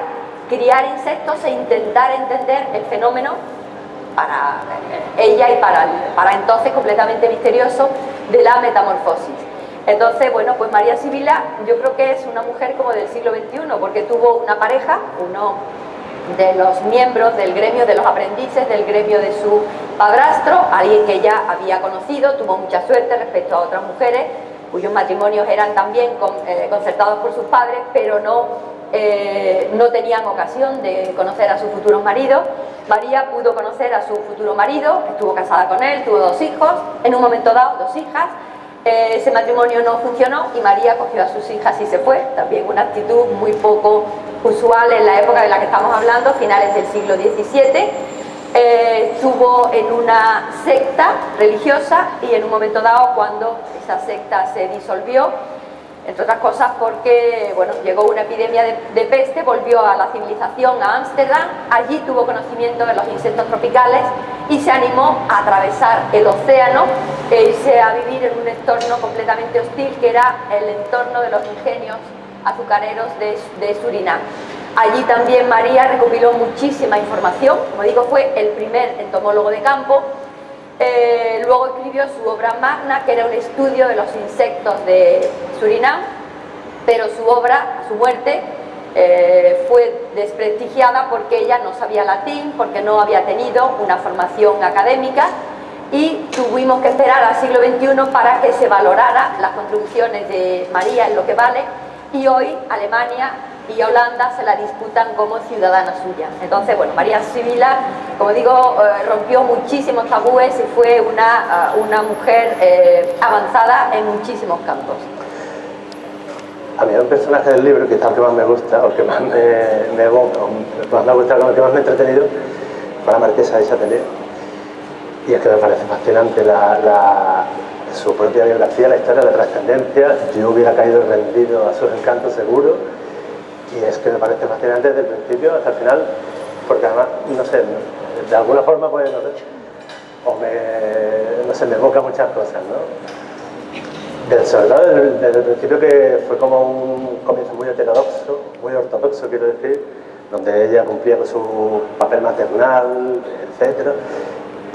Speaker 2: criar insectos e intentar entender el fenómeno para ella y para, para entonces completamente misterioso de la metamorfosis. Entonces, bueno, pues María Sibila yo creo que es una mujer como del siglo XXI, porque tuvo una pareja, uno de los miembros del gremio de los aprendices, del gremio de su padrastro, alguien que ya había conocido, tuvo mucha suerte respecto a otras mujeres, cuyos matrimonios eran también eh, concertados por sus padres, pero no eh, no tenían ocasión de conocer a sus futuros maridos. María pudo conocer a su futuro marido, estuvo casada con él, tuvo dos hijos, en un momento dado dos hijas, eh, ese matrimonio no funcionó y María cogió a sus hijas y se fue, también una actitud muy poco usual en la época de la que estamos hablando, finales del siglo XVII, eh, estuvo en una secta religiosa y en un momento dado cuando esa secta se disolvió entre otras cosas porque bueno, llegó una epidemia de, peste, volvió a la civilización a Ámsterdam, allí tuvo conocimiento de los insectos tropicales y se animó a atravesar el océano e irse a vivir en un entorno completamente hostil que era el entorno de los ingenios azucareros de, de Surinam. Allí también María recopiló muchísima información, como digo fue el primer entomólogo de campo eh, luego escribió su obra magna, que era un estudio de los insectos de Surinam, pero su obra, a su muerte, eh, fue desprestigiada porque ella no sabía latín, porque no había tenido una formación académica y tuvimos que esperar al siglo XXI para que se valorara las contribuciones de María en lo que vale y hoy Alemania y Holanda se la disputan como ciudadana suya. Entonces, bueno, María Sibila, como digo, eh, rompió muchísimos tabúes y fue una, eh, una mujer eh, avanzada en muchísimos campos.
Speaker 3: A mí un personaje del libro, que es el que más me gusta, o que más me, me, más me gusta, el que más me ha entretenido, fue la marquesa de Chatelet. Y es que me parece fascinante la, su propia biografía, la historia, la trascendencia. Yo hubiera caído rendido a sus encantos seguro y es que me parece fascinante desde el principio hasta el final, porque además, no sé, de alguna forma puede, no sé, o me, no sé, me evoca muchas cosas, ¿no? Del, sobre todo desde, el principio que fue como un comienzo muy heterodoxo, muy ortodoxo quiero decir, donde ella cumplía con su papel maternal, etc.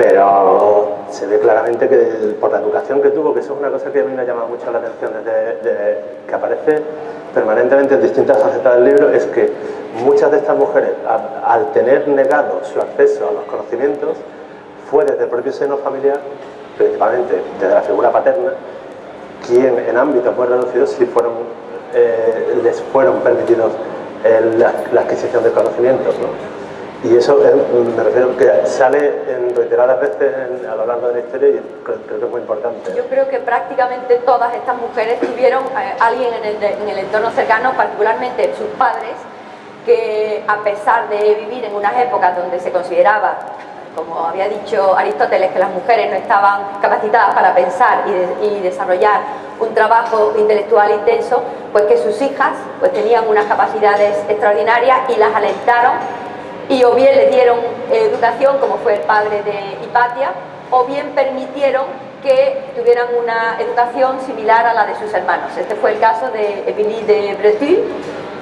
Speaker 3: Pero se ve claramente que por la educación que tuvo, que eso es una cosa que a mí me llama mucho la atención desde que aparece permanentemente en distintas facetas del libro es que muchas de estas mujeres, al tener negado su acceso a los conocimientos, fue desde el propio seno familiar, principalmente desde la figura paterna, quien en ámbitos muy reducidos fueron, eh, les fueron permitidos la, adquisición de conocimientos. Y eso me refiero que sale en reiteradas veces a lo largo de la historia y creo, que es muy importante.
Speaker 2: Yo creo que prácticamente todas estas mujeres tuvieron a eh, alguien en el, en el entorno cercano, particularmente sus padres, que a pesar de vivir en unas épocas donde se consideraba, como había dicho Aristóteles, que las mujeres no estaban capacitadas para pensar y, y desarrollar un trabajo intelectual intenso, pues que sus hijas pues tenían unas capacidades extraordinarias y las alentaron y o bien le dieron educación, como fue el padre de Hipatia, o bien permitieron que tuvieran una educación similar a la de sus hermanos. Este fue el caso de Emilie de Breton.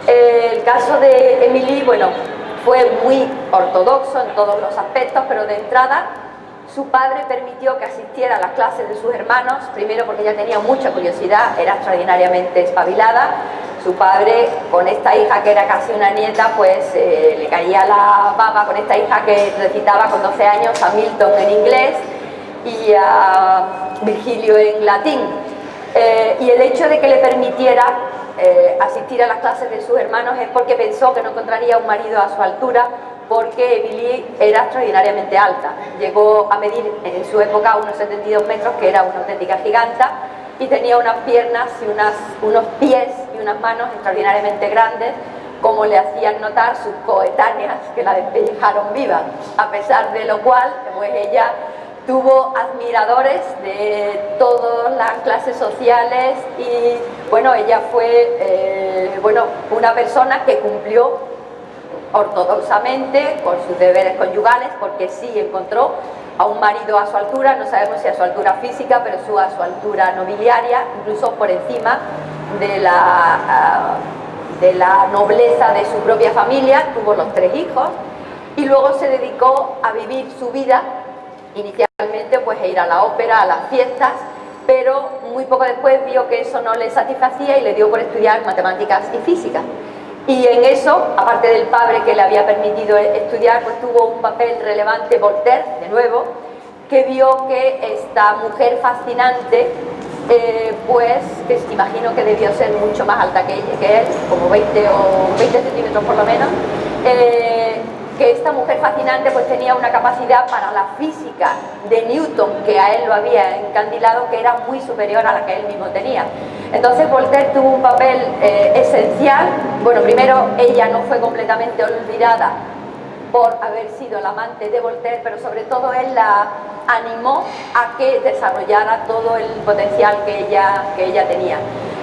Speaker 2: El caso de Emilie, bueno, fue muy ortodoxo en todos los aspectos, pero de entrada su padre permitió que asistiera a las clases de sus hermanos, primero porque ella tenía mucha curiosidad, era extraordinariamente espabilada, su padre con esta hija que era casi una nieta pues eh, le caía la baba con esta hija que recitaba con 12 años a Milton en inglés y a Virgilio en latín. Eh, y el hecho de que le permitiera eh, asistir a las clases de sus hermanos es porque pensó que no encontraría un marido a su altura porque Billy era extraordinariamente alta. Llegó a medir en su época unos 72 metros que era una auténtica giganta y tenía unas piernas y unos pies y unas manos extraordinariamente grandes como le hacían notar sus coetáneas que la despellejaron viva, a pesar de lo cual pues ella tuvo admiradores de todas las clases sociales y bueno, ella fue eh, bueno, una persona que cumplió ortodoxamente con sus deberes conyugales porque sí encontró a un marido a su altura, no sabemos si a su altura física, pero su, a su altura nobiliaria, incluso por encima de la, ah, de la nobleza de su propia familia, tuvo los tres hijos y luego se dedicó a vivir su vida, inicialmente pues a ir a la ópera, a las fiestas, pero muy poco después vio que eso no le satisfacía y le dio por estudiar matemáticas y física. Y en eso, aparte del padre que le había permitido estudiar, pues tuvo un papel relevante Voltaire, de nuevo, que vio que esta mujer fascinante eh, pues imagino que debió ser mucho más alta que, él, como 20 o 20 centímetros por lo menos, eh, que esta mujer fascinante pues tenía una capacidad para la física de Newton que a él lo había encandilado que era muy superior a la que él mismo tenía. Entonces Voltaire tuvo un papel eh, esencial, bueno primero ella no fue completamente olvidada por haber sido el amante de Voltaire, pero sobre todo él la animó a que desarrollara todo el potencial que ella, que ella tenía.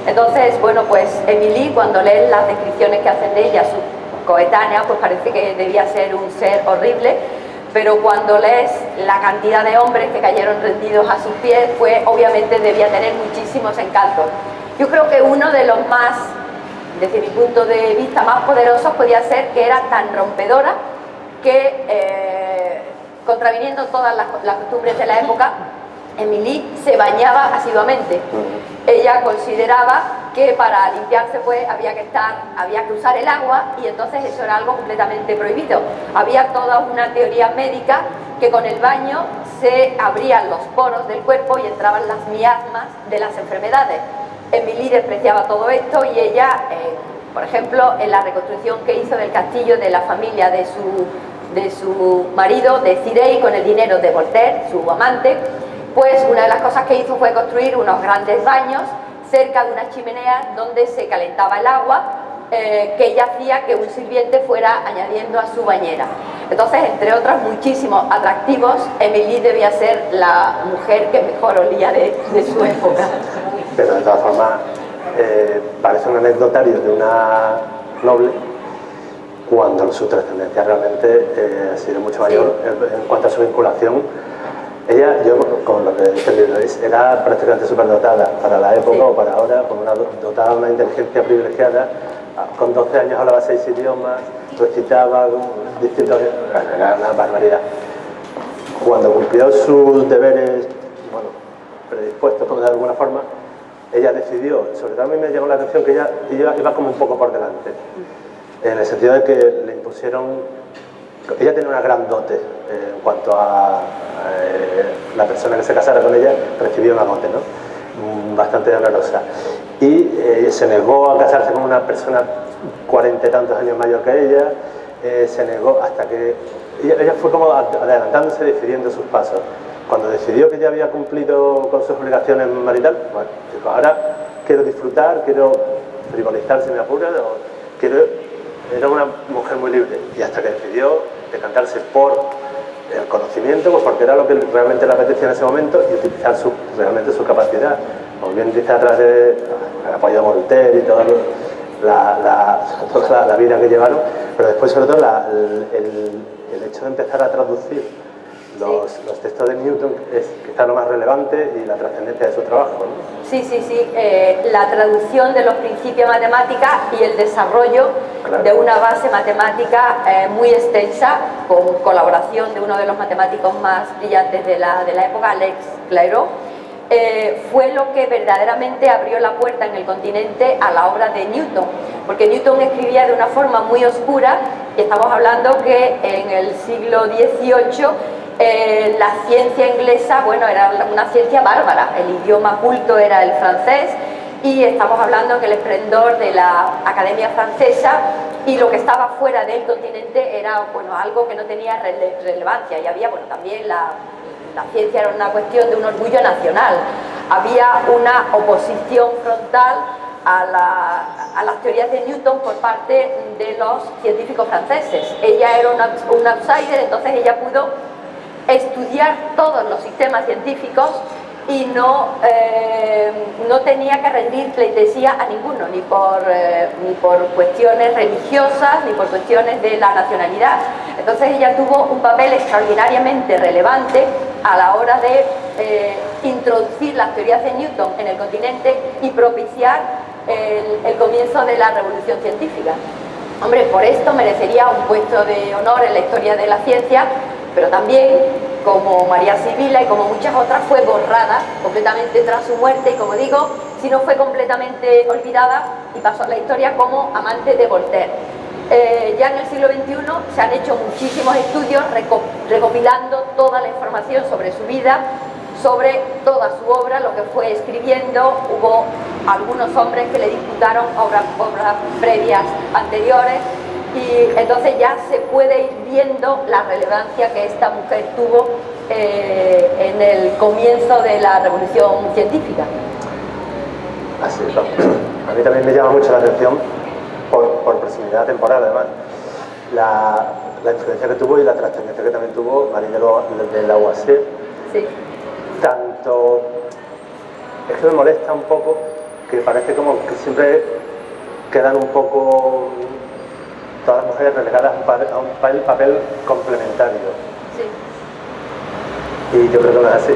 Speaker 2: Entonces, bueno, pues Emily, cuando lee las descripciones que hacen de ella, su coetánea, pues parece que debía ser un ser horrible, pero cuando lees la cantidad de hombres que cayeron rendidos a sus pies, pues obviamente debía tener muchísimos encantos. Yo creo que uno de los más, desde mi punto de vista, más poderosos podía ser que era tan rompedora que, eh, contraviniendo todas las, costumbres de la época, Emily se bañaba asiduamente. Ella consideraba que para limpiarse había que estar, había que usar el agua y entonces eso era algo completamente prohibido. Había toda una teoría médica que con el baño se abrían los poros del cuerpo y entraban las miasmas de las enfermedades. Emily despreciaba todo esto y ella, eh, por ejemplo, en la reconstrucción que hizo del castillo de la familia de su de su marido, de Cirey, con el dinero de Voltaire, su amante, pues una de las cosas que hizo fue construir unos grandes baños cerca de una chimenea donde se calentaba el agua eh, que ella hacía que un sirviente fuera añadiendo a su bañera. Entonces, entre otros muchísimos atractivos, Emily debía ser la mujer que mejor olía de, su época.
Speaker 3: Pero de todas formas, eh, parece un anecdotario de una noble cuando su trascendencia realmente eh, ha sido mucho mayor en, cuanto a su vinculación. Ella, yo con lo que he entendido, era prácticamente superdotada para la época o para ahora, con una, dotada de una inteligencia privilegiada, ah, con 12 años hablaba seis idiomas, recitaba distintos... era una barbaridad. Cuando cumplió sus deberes, bueno, predispuestos como de alguna forma, ella decidió, sobre todo a mí me llamó la atención que ella, ella iba como un poco por delante en el sentido de que le impusieron, ella tenía una gran dote eh, en cuanto a eh, la persona que se casara con ella recibió una dote, ¿no? Mm, bastante dolorosa. Y eh, se negó a casarse con una persona cuarenta y tantos años mayor que ella, se negó hasta que ella, fue como adelantándose, decidiendo sus pasos. Cuando decidió que ya había cumplido con sus obligaciones maritales, bueno, dijo, ahora quiero disfrutar, quiero frivolizar si me apura, quiero era una mujer muy libre y hasta que decidió decantarse por el conocimiento, pues porque era lo que realmente le apetecía en ese momento y utilizar su, realmente su capacidad. Como bien dice atrás de el apoyo de Voltaire y toda la, la, vida que llevaron, pero después sobre todo el hecho de empezar a traducir los, textos de Newton es quizá lo más relevante y la trascendencia de su trabajo. ¿no?
Speaker 2: Sí, sí, sí. Eh, la traducción de los principios matemáticos y el desarrollo de una base matemática eh, muy extensa con colaboración de uno de los matemáticos más brillantes de la, de la época, Alex Clairaut, eh, fue lo que verdaderamente abrió la puerta en el continente a la obra de Newton, porque Newton escribía de una forma muy oscura y estamos hablando que en el siglo XVIII eh, la ciencia inglesa, bueno, era una ciencia bárbara, el idioma culto era el francés y estamos hablando en el esplendor de la Academia Francesa y lo que estaba fuera del continente era bueno, algo que no tenía relevancia. Y había, bueno, también la, la ciencia era una cuestión de un orgullo nacional, había una oposición frontal a, la, a, las teorías de Newton por parte de los científicos franceses. Ella era una, un outsider, entonces ella pudo estudiar todos los sistemas científicos y no, eh, no tenía que rendir pleitesía a ninguno, ni por, eh, ni por cuestiones religiosas, ni por cuestiones de la nacionalidad. Entonces ella tuvo un papel extraordinariamente relevante a la hora de eh, introducir las teorías de Newton en el continente y propiciar el, el comienzo de la revolución científica. Hombre, por esto merecería un puesto de honor en la historia de la ciencia, pero también, como María Sibila y como muchas otras, fue borrada completamente tras su muerte y, como digo, si no fue completamente olvidada y pasó a la historia como amante de Voltaire. Eh, ya en el siglo XXI se han hecho muchísimos estudios recopilando toda la información sobre su vida sobre toda su obra, lo que fue escribiendo. Hubo algunos hombres que le disputaron obras, obras previas anteriores y entonces ya se puede ir viendo la relevancia que esta mujer tuvo eh, en el comienzo de la revolución científica.
Speaker 3: Así es. A mí también me llama mucho la atención, por, por proximidad temporal además, la, la, influencia que tuvo y la trascendencia que también tuvo María de, de Lavoisier.
Speaker 2: Sí.
Speaker 3: Tanto... Es que me molesta un poco que parece como que siempre quedan un poco todas las mujeres relegadas a un papel, complementario.
Speaker 2: Sí.
Speaker 3: Y yo creo que no es así.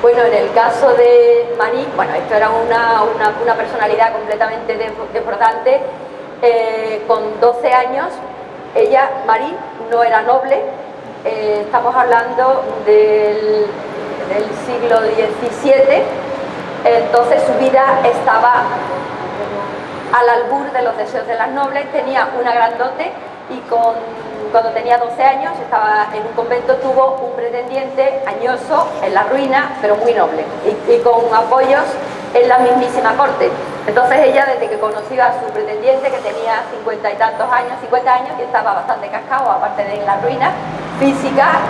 Speaker 2: Bueno, en el caso de Marie, bueno, esto era una, una, una personalidad completamente desbordante. Eh, con 12 años, ella, Marie, no era noble. Eh, estamos hablando del, del siglo XVII. Entonces su vida estaba al albur de los deseos de las nobles, tenía una gran dote y con, cuando tenía 12 años, estaba en un convento, tuvo un pretendiente añoso en la ruina, pero muy noble, y, con apoyos en la mismísima corte. Entonces ella, desde que conoció a su pretendiente, que tenía 50 y tantos años, 50 años, y estaba bastante cascado, aparte de la ruina física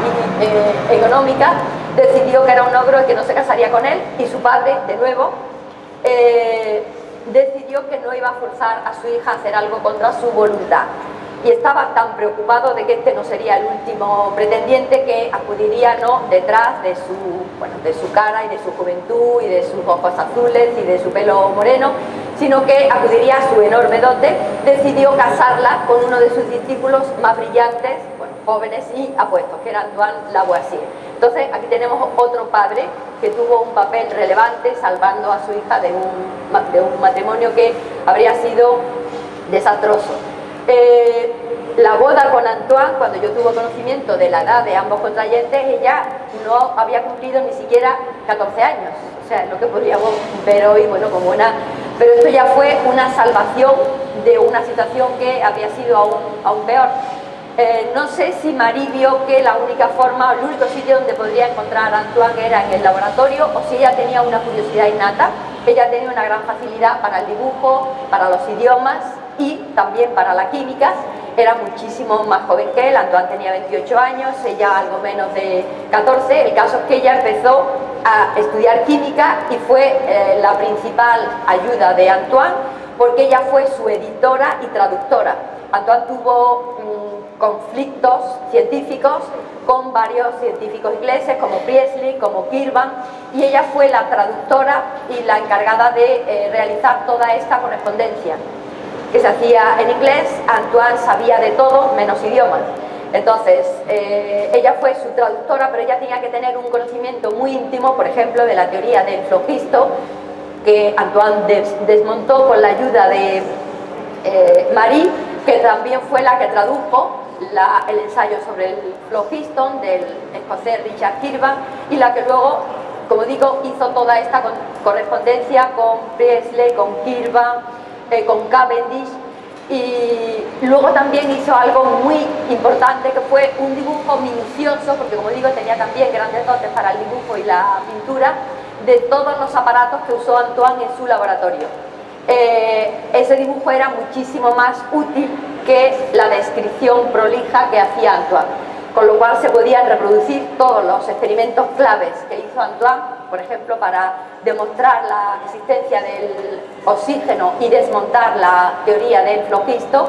Speaker 2: y eh, económica, decidió que era un ogro y que no se casaría con él, y su padre, de nuevo, eh, decidió que no iba a forzar a su hija a hacer algo contra su voluntad. Y estaba tan preocupado de que este no sería el último pretendiente que acudiría no detrás de su, bueno, de su cara y de su juventud y de sus ojos azules y de su pelo moreno, sino que acudiría a su enorme dote, decidió casarla con uno de sus discípulos más brillantes, jóvenes y apuestos, que era Antoine Lavoisier. Entonces aquí tenemos otro padre que tuvo un papel relevante salvando a su hija de un, matrimonio que habría sido desastroso. Eh, la boda con Antoine, cuando yo tuve conocimiento de la edad de ambos contrayentes, ella no había cumplido ni siquiera 14 años. O sea, lo que podríamos ver hoy, bueno, como una... Pero esto ya fue una salvación de una situación que había sido aún, aún peor. Eh, no sé si Marie vio que la única forma, el único sitio donde podría encontrar a Antoine era en el laboratorio o si ella tenía una curiosidad innata. Ella tenía una gran facilidad para el dibujo, para los idiomas y también para la química. Era muchísimo más joven que él, Antoine tenía 28 años, ella algo menos de 14. El caso es que ella empezó a estudiar química y fue eh, la principal ayuda de Antoine porque ella fue su editora y traductora. Antoine tuvo conflictos científicos con varios científicos ingleses como Priestley, como Kirwan y ella fue la traductora y la encargada de eh, realizar toda esta correspondencia que se hacía en inglés, Antoine sabía de todo menos idiomas. Entonces, eh, ella fue su traductora, pero ella tenía que tener un conocimiento muy íntimo, por ejemplo, de la teoría del flogisto, que Antoine des desmontó con la ayuda de eh, Marie, que también fue la que tradujo el ensayo sobre el flogiston del escocés Richard Kirwan y la que luego, como digo, hizo toda esta correspondencia con Priestley, con Kirwan, eh, con Cavendish y luego también hizo algo muy importante que fue un dibujo minucioso, porque como digo tenía también grandes dotes para el dibujo y la pintura, de todos los aparatos que usó Antoine en su laboratorio. Eh, ese dibujo era muchísimo más útil que la descripción prolija que hacía Antoine con lo cual se podían reproducir todos los experimentos claves que hizo Antoine, por ejemplo, para demostrar la existencia del oxígeno y desmontar la teoría del flogisto,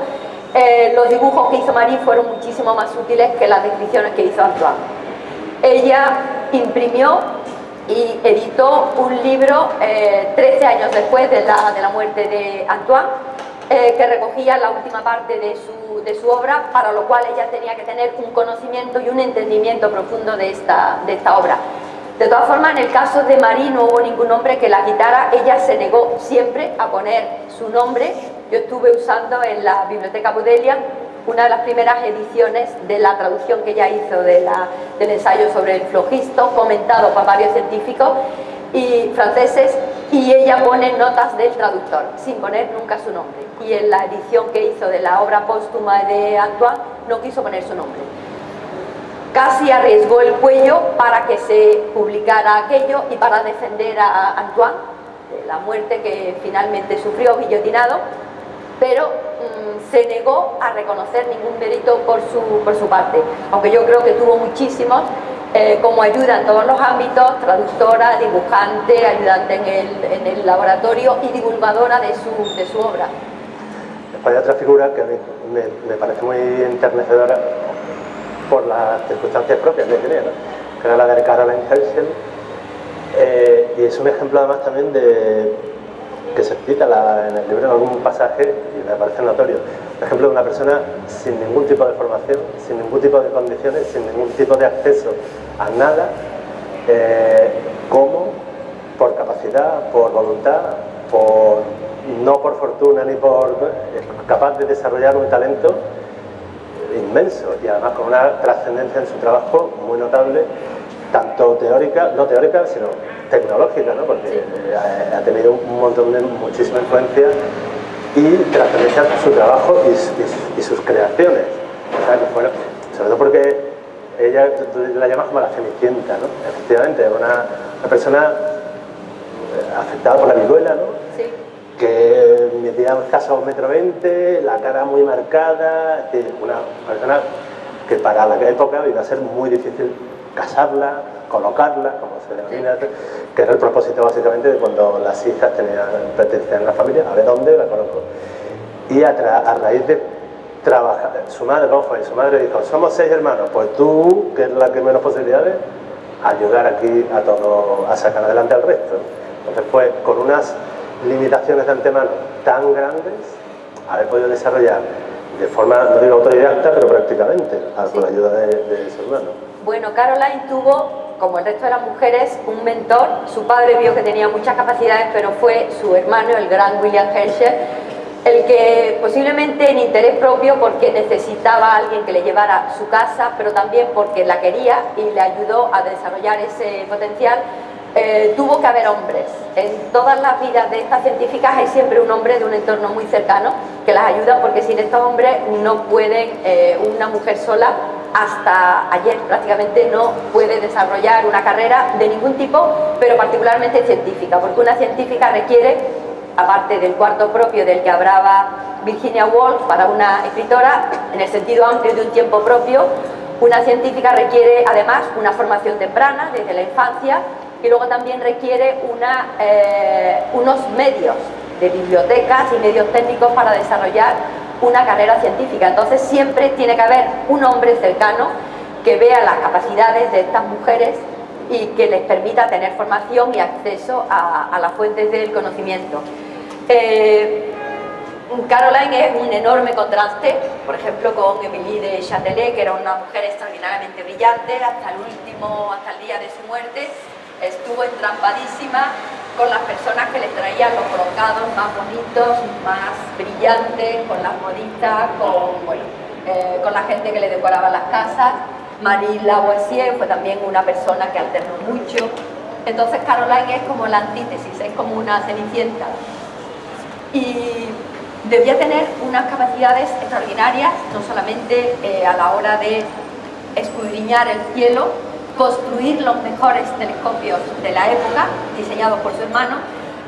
Speaker 2: eh, los dibujos que hizo Marie fueron muchísimo más útiles que las descripciones que hizo Antoine. Ella imprimió y editó un libro eh, 13 años después de la, de la muerte de Antoine, eh, que recogía la última parte de su, de su, obra, para lo cual ella tenía que tener un conocimiento y un entendimiento profundo de esta, de esta obra. De todas formas, en el caso de Marie no hubo ningún hombre que la quitara, ella se negó siempre a poner su nombre. Yo estuve usando en la Biblioteca Budelia una de las primeras ediciones de la traducción que ella hizo de la, del ensayo sobre el flogisto, comentado por varios científicos y franceses, y ella pone notas del traductor, sin poner nunca su nombre. Y en la edición que hizo de la obra póstuma de Antoine, no quiso poner su nombre. casi arriesgó el cuello para que se publicara aquello y para defender a Antoine de la muerte que finalmente sufrió guillotinado, pero mm, se negó a reconocer ningún mérito por su, por su parte, aunque yo creo que tuvo muchísimos eh, como ayuda en todos los ámbitos, traductora, dibujante, ayudante en el, en el laboratorio y divulgadora de su, de su obra.
Speaker 3: Hay otra figura que me, me parece muy enternecedora por las circunstancias propias que tenía, que era la de Caroline Herschel, eh, y es un ejemplo además también de que se cita en el libro en algún pasaje y me parece notorio. Por ejemplo, una persona sin ningún tipo de formación, sin ningún tipo de condiciones, sin ningún tipo de acceso a nada, eh, como por capacidad, por voluntad, por, no por fortuna ni por... capaz de desarrollar un talento inmenso y además con una trascendencia en su trabajo muy notable, tanto teórica, no teórica, sino tecnológica, ¿no? porque ha, tenido un montón de muchísima influencia y trascendencia en su trabajo y, sus creaciones. sobre todo porque ella la llamas como la cenicienta, ¿no? efectivamente, una, una persona afectada por la viruela, ¿no? que medía casi un metro veinte, la cara muy marcada, una persona que para la época iba a ser muy difícil casarla, colocarla, como se denomina, que era el propósito básicamente de cuando las hijas tenían, pertenecían a la familia, a ver dónde la coloco. Y a, raíz de trabajar, su madre, ¿cómo fue? Su madre dijo, somos seis hermanos, pues tú, que es la que menos posibilidades, ayudar aquí a todo, a sacar adelante al resto. Entonces, pues, con unas limitaciones de antemano tan grandes, haber podido desarrollar de forma, no digo autodidacta, pero prácticamente, con la ayuda de, su hermano.
Speaker 2: Bueno, Caroline tuvo, como el resto de las mujeres, un mentor. Su padre vio que tenía muchas capacidades, pero fue su hermano, el gran William Herschel, el que posiblemente en interés propio, porque necesitaba a alguien que le llevara su casa, pero también porque la quería y le ayudó a desarrollar ese potencial, eh, tuvo que haber hombres. En todas las vidas de estas científicas hay siempre un hombre de un entorno muy cercano que las ayuda porque sin estos hombres no pueden, eh, una mujer sola hasta ayer prácticamente no puede desarrollar una carrera de ningún tipo, pero particularmente científica, porque una científica requiere, aparte del cuarto propio del que hablaba Virginia Woolf para una escritora, en el sentido amplio de un tiempo propio, una científica requiere además una formación temprana desde la infancia y luego también requiere eh, unos medios de bibliotecas y medios técnicos para desarrollar una carrera científica. Entonces siempre tiene que haber un hombre cercano que vea las capacidades de estas mujeres y que les permita tener formación y acceso a, las fuentes del conocimiento. Eh, Caroline es un enorme contraste, por ejemplo, con Emilie de Châtelet, que era una mujer extraordinariamente brillante hasta el último, hasta el día de su muerte, estuvo entrampadísima con las personas que le traían los brocados más bonitos, más brillantes, con las modistas, con, eh, con la gente que le decoraba las casas. Marie Lavoisier fue también una persona que alternó mucho. Entonces Caroline es como la antítesis, es como una cenicienta. Y debía tener unas capacidades extraordinarias, no solamente eh, a la hora de escudriñar el cielo, construir los mejores telescopios de la época, diseñados por su hermano.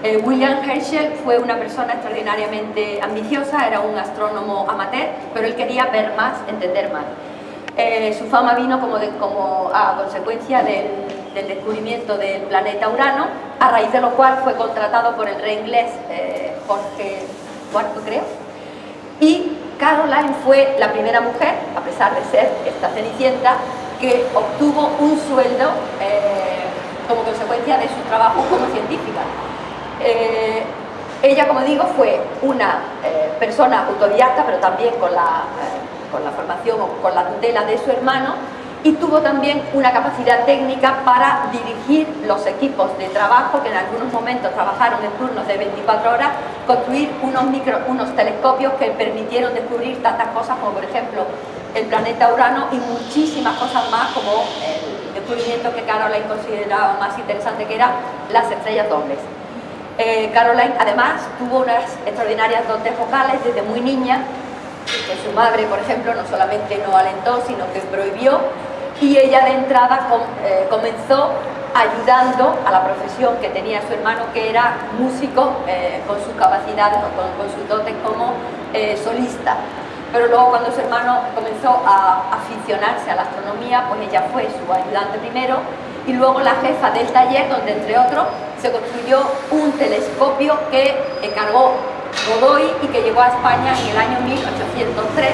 Speaker 2: Eh, William Herschel fue una persona extraordinariamente ambiciosa, era un astrónomo amateur, pero él quería ver más, entender más. Eh, su fama vino como, como a consecuencia del, descubrimiento del planeta Urano, a raíz de lo cual fue contratado por el rey inglés eh, Jorge IV, creo, y Caroline fue la primera mujer, a pesar de ser esta cenicienta, que obtuvo un sueldo eh, como consecuencia de su trabajo como científica. Eh, ella, como digo, fue una eh, persona autodidacta, pero también con la, con la formación o con la tutela de su hermano, y tuvo también una capacidad técnica para dirigir los equipos de trabajo que en algunos momentos trabajaron en turnos de 24 horas, construir unos, micro, unos telescopios que permitieron descubrir tantas cosas como por ejemplo el planeta Urano y muchísimas cosas más como el descubrimiento que Caroline consideraba más interesante que eran las estrellas dobles. Eh, Caroline además tuvo unas extraordinarias dotes vocales desde muy niña, que su madre por ejemplo no solamente no alentó sino que prohibió y ella de entrada eh, comenzó ayudando a la profesión que tenía su hermano, que era músico eh, con sus capacidades, con, con sus dotes como eh, solista. Pero luego cuando su hermano comenzó a aficionarse a la astronomía, pues ella fue su ayudante primero y luego la jefa del taller, donde entre otros se construyó un telescopio que encargó Godoy y que llegó a España en el año 1803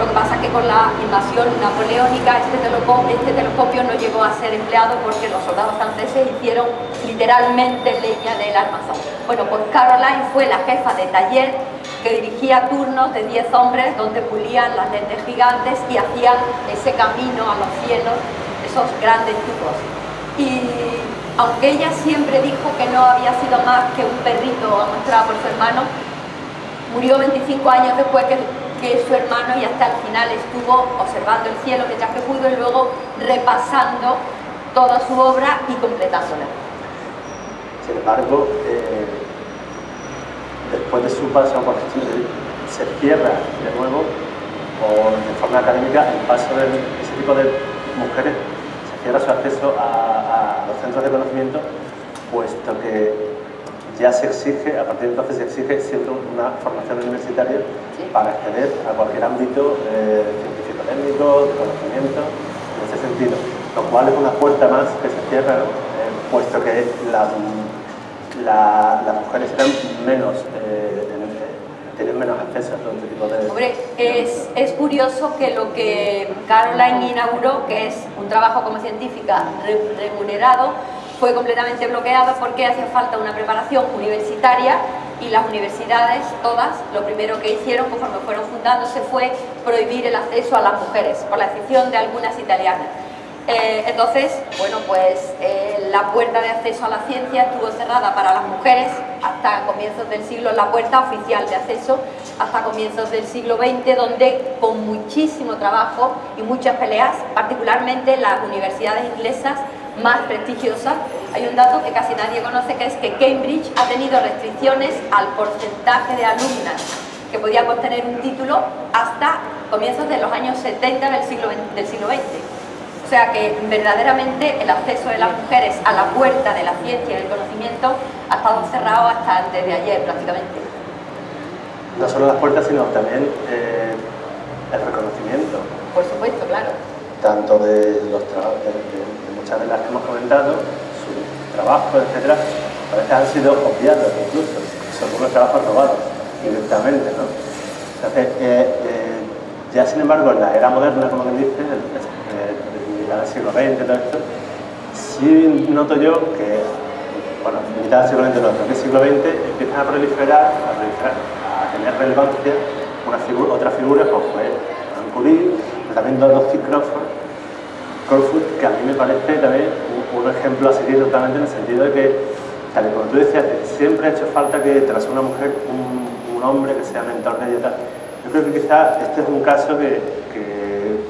Speaker 2: lo que pasa es que con la invasión napoleónica este telescopio, este telescopio no llegó a ser empleado porque los soldados franceses hicieron literalmente leña del armazón. Bueno, pues Caroline fue la jefa de taller que dirigía turnos de 10 hombres donde pulían las lentes gigantes y hacían ese camino a los cielos, esos grandes tubos. Y aunque ella siempre dijo que no había sido más que un perrito mostrado por su hermano, murió 25 años después que que su hermano y hasta el final estuvo observando el cielo mientras que pudo y luego repasando toda su obra y completándola.
Speaker 3: Sin embargo, eh, después de su paso por Chile, se cierra de nuevo, o de forma académica, el paso de ese tipo de mujeres, se cierra su acceso a los centros de conocimiento, puesto que ya se exige, a partir de entonces se exige siempre una formación universitaria para acceder a cualquier ámbito eh, científico-técnico, de conocimiento, en ese sentido. Lo cual es una puerta más que se cierra, eh, puesto que las mujeres eran menos, tienen menos acceso a todo este tipo de...
Speaker 2: Hombre, es, es curioso que lo que Caroline inauguró, que es un trabajo como científica remunerado, fue completamente bloqueado porque hacía falta una preparación universitaria y las universidades, todas, lo primero que hicieron conforme fueron fundándose fue prohibir el acceso a las mujeres, por la excepción de algunas italianas. Eh, entonces, bueno, pues eh, la puerta de acceso a la ciencia estuvo cerrada para las mujeres hasta comienzos del siglo, la puerta oficial de acceso hasta comienzos del siglo XX, donde con muchísimo trabajo y muchas peleas, particularmente las universidades inglesas, más prestigiosa, hay un dato que casi nadie conoce, que es que Cambridge ha tenido restricciones al porcentaje de alumnas que podían obtener un título hasta comienzos de los años 70 del siglo, del siglo XX. O sea que verdaderamente el acceso de las mujeres a la puerta de la ciencia y del conocimiento ha estado cerrado hasta antes de ayer prácticamente.
Speaker 3: No solo las puertas, sino también eh, el reconocimiento.
Speaker 2: Por supuesto, claro.
Speaker 3: Tanto de los trabajos de las que hemos comentado, su trabajo, etcétera, a veces han sido obviados incluso, son unos trabajos robados directamente, ¿no? Entonces, eh, eh, ya sin embargo, en la era moderna, como me dice, el, el, siglo XX, todo esto, sí noto yo que, bueno, mitad del siglo XX, no, que el siglo XX empiezan a proliferar, a, proliferar, a tener relevancia una figura, otra figura como fue Curie, pero también Dorothy Crawford, que a mí me parece también un, ejemplo a seguir totalmente en el sentido de que, tal y como tú decías, siempre ha hecho falta que tras una mujer, un, hombre que sea mentor de ella. Yo creo que quizá este es un caso que,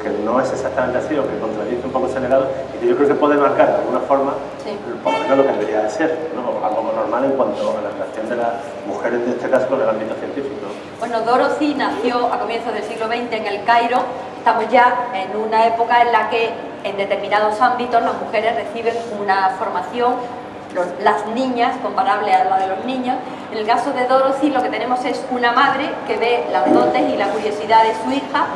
Speaker 3: no es exactamente así o que contradice un poco ese legado y que yo creo que puede marcar de alguna forma por lo menos lo que debería de ser, ¿no? algo normal en cuanto a la relación de las mujeres, en este caso, con el ámbito científico.
Speaker 2: Bueno, Dorothy nació a comienzos del siglo XX en el Cairo. Estamos ya en una época en la que en determinados ámbitos las mujeres reciben una formación, las niñas, comparable a la de los niños. En el caso de Dorothy lo que tenemos es una madre que ve las dotes y la curiosidad de su hija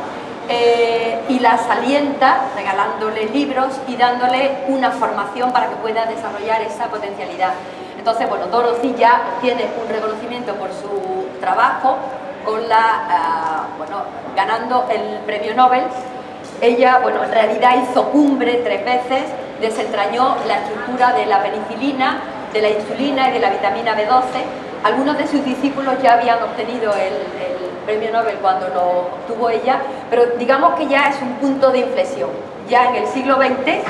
Speaker 2: eh, y las alienta regalándole libros y dándole una formación para que pueda desarrollar esa potencialidad. Entonces, bueno, Dorothy ya tiene un reconocimiento por su trabajo, con la, ah, bueno, ganando el premio Nobel ella, bueno, en realidad hizo cumbre tres veces, desentrañó la estructura de la penicilina, de la insulina y de la vitamina B12. Algunos de sus discípulos ya habían obtenido el, premio Nobel cuando lo obtuvo ella, pero digamos que ya es un punto de inflexión. Ya en el siglo XX,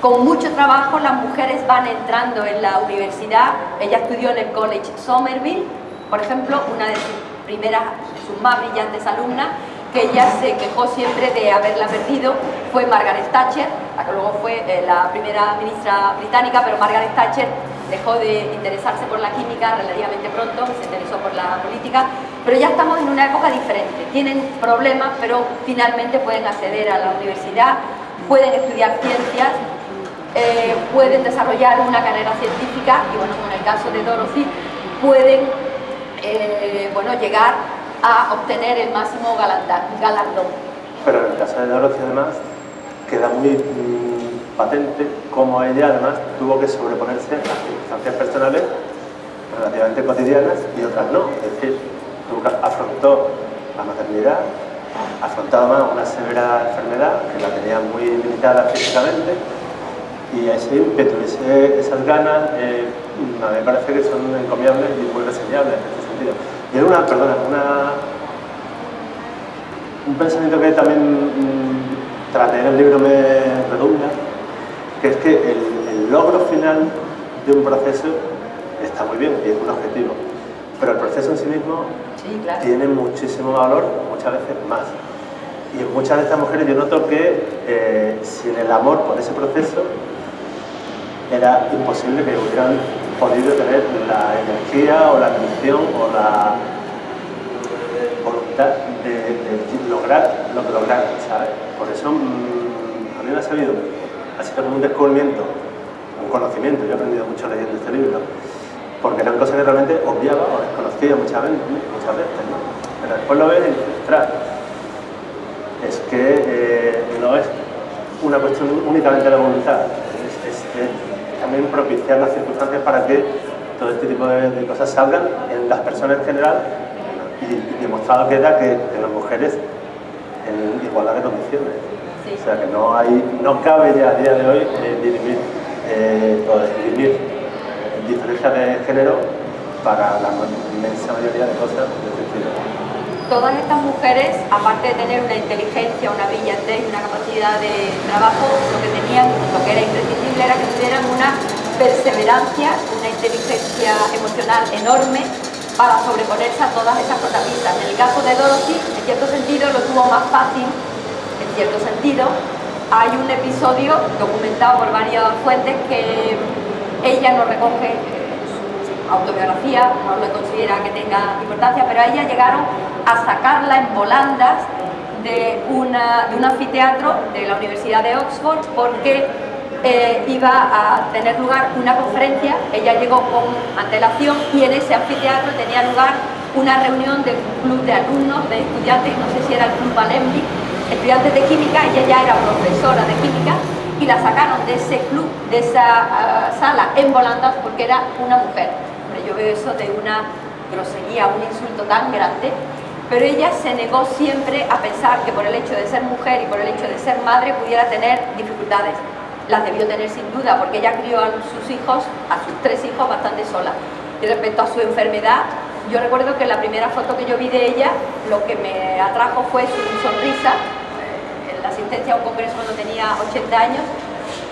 Speaker 2: con mucho trabajo, las mujeres van entrando en la universidad. Ella estudió en el College Somerville, por ejemplo, una de sus primeras, sus más brillantes alumnas, que ella se quejó siempre de haberla perdido fue Margaret Thatcher, la que luego fue eh, la primera ministra británica, pero Margaret Thatcher dejó de interesarse por la química relativamente pronto, se interesó por la política, pero ya estamos en una época diferente, tienen problemas, pero finalmente pueden acceder a la universidad. pueden estudiar ciencias, eh, pueden desarrollar una carrera científica y bueno, como en el caso de Dorothy, pueden eh, bueno, llegar a obtener el máximo galardón.
Speaker 3: Pero en el caso de Dorothy además queda muy patente cómo ella además tuvo que sobreponerse a circunstancias personales relativamente cotidianas y otras no. Es decir, afrontó la maternidad, afrontaba más una severa enfermedad que la tenía muy limitada físicamente y ese ímpetu, esas ganas, eh, a mí me parece que son encomiables y muy reseñables en este sentido. Y era una, perdona, una, un pensamiento que también mm, traté en el libro me redunda, que es que el, logro final de un proceso está muy bien y es un objetivo, pero el proceso en sí mismo tiene muchísimo valor, muchas veces más. Y en muchas de estas mujeres yo noto que eh, sin el amor por ese proceso era imposible que hubieran podido tener la energía o la atención o la voluntad de, lograr lo que lograron, ¿sabes? Por eso mm, a mí me ha sabido, ha sido como un descubrimiento, un conocimiento, yo he aprendido mucho leyendo este libro, porque eran cosas que realmente obviaba o desconocía muchas veces, muchas veces pero después lo ves y dices, es que eh, no es una cuestión únicamente de voluntad, es también propiciar las circunstancias para que todo este tipo de, cosas salgan en las personas en general y, demostrado queda que en las mujeres en igualdad de condiciones. O sea que no, hay, no cabe ya a día de hoy eh, dirimir eh, o discriminar diferencias de género para la inmensa mayoría de cosas de este estilo
Speaker 2: todas estas mujeres, aparte de tener una inteligencia, una brillantez, una capacidad de trabajo, lo que tenían, lo que era imprescindible era que tuvieran una perseverancia, una inteligencia emocional enorme para sobreponerse a todas esas protagonistas. En el caso de Dorothy, en cierto sentido, lo tuvo más fácil, en cierto sentido. Hay un episodio documentado por varias fuentes que ella nos recoge autobiografía, no lo considera que tenga importancia, pero a ella llegaron a sacarla en volandas de, de un anfiteatro de la Universidad de Oxford porque eh, iba a tener lugar una conferencia, ella llegó con antelación y en ese anfiteatro tenía lugar una reunión del club de alumnos, de estudiantes, no sé si era el club Alembi, estudiantes de química, ella ya era profesora de química y la sacaron de ese club, de esa ah, sala en volandas porque era una mujer. Yo veo eso de una grosería, un insulto tan grande pero ella se negó siempre a pensar que por el hecho de ser mujer y por el hecho de ser madre pudiera tener dificultades. Las debió tener sin duda, porque ella crió a sus hijos, a sus tres hijos, bastante sola. Y respecto a su enfermedad, yo recuerdo que la primera foto que yo vi de ella, lo que me atrajo fue su sonrisa, en la asistencia a un congreso cuando tenía 80 años,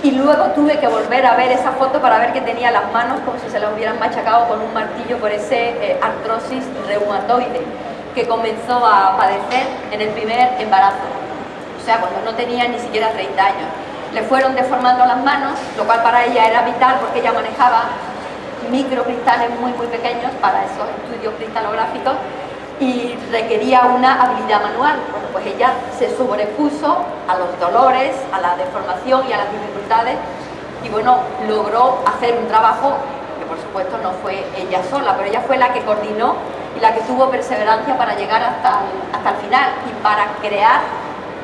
Speaker 2: y luego tuve que volver a ver esa foto para ver que tenía las manos como si se las hubieran machacado con un martillo por ese eh, artrosis reumatoide que comenzó a padecer en el primer embarazo, o sea, cuando no tenía ni siquiera 30 años. Le fueron deformando las manos, lo cual para ella era vital porque ella manejaba microcristales muy muy pequeños para esos estudios cristalográficos y requería una habilidad manual. Bueno, pues ella se sobrepuso a los dolores, a la deformación y a las dificultades y bueno, logró hacer un trabajo que por supuesto no fue ella sola, pero ella fue la que coordinó y la que tuvo perseverancia para llegar hasta el, hasta el final y para crear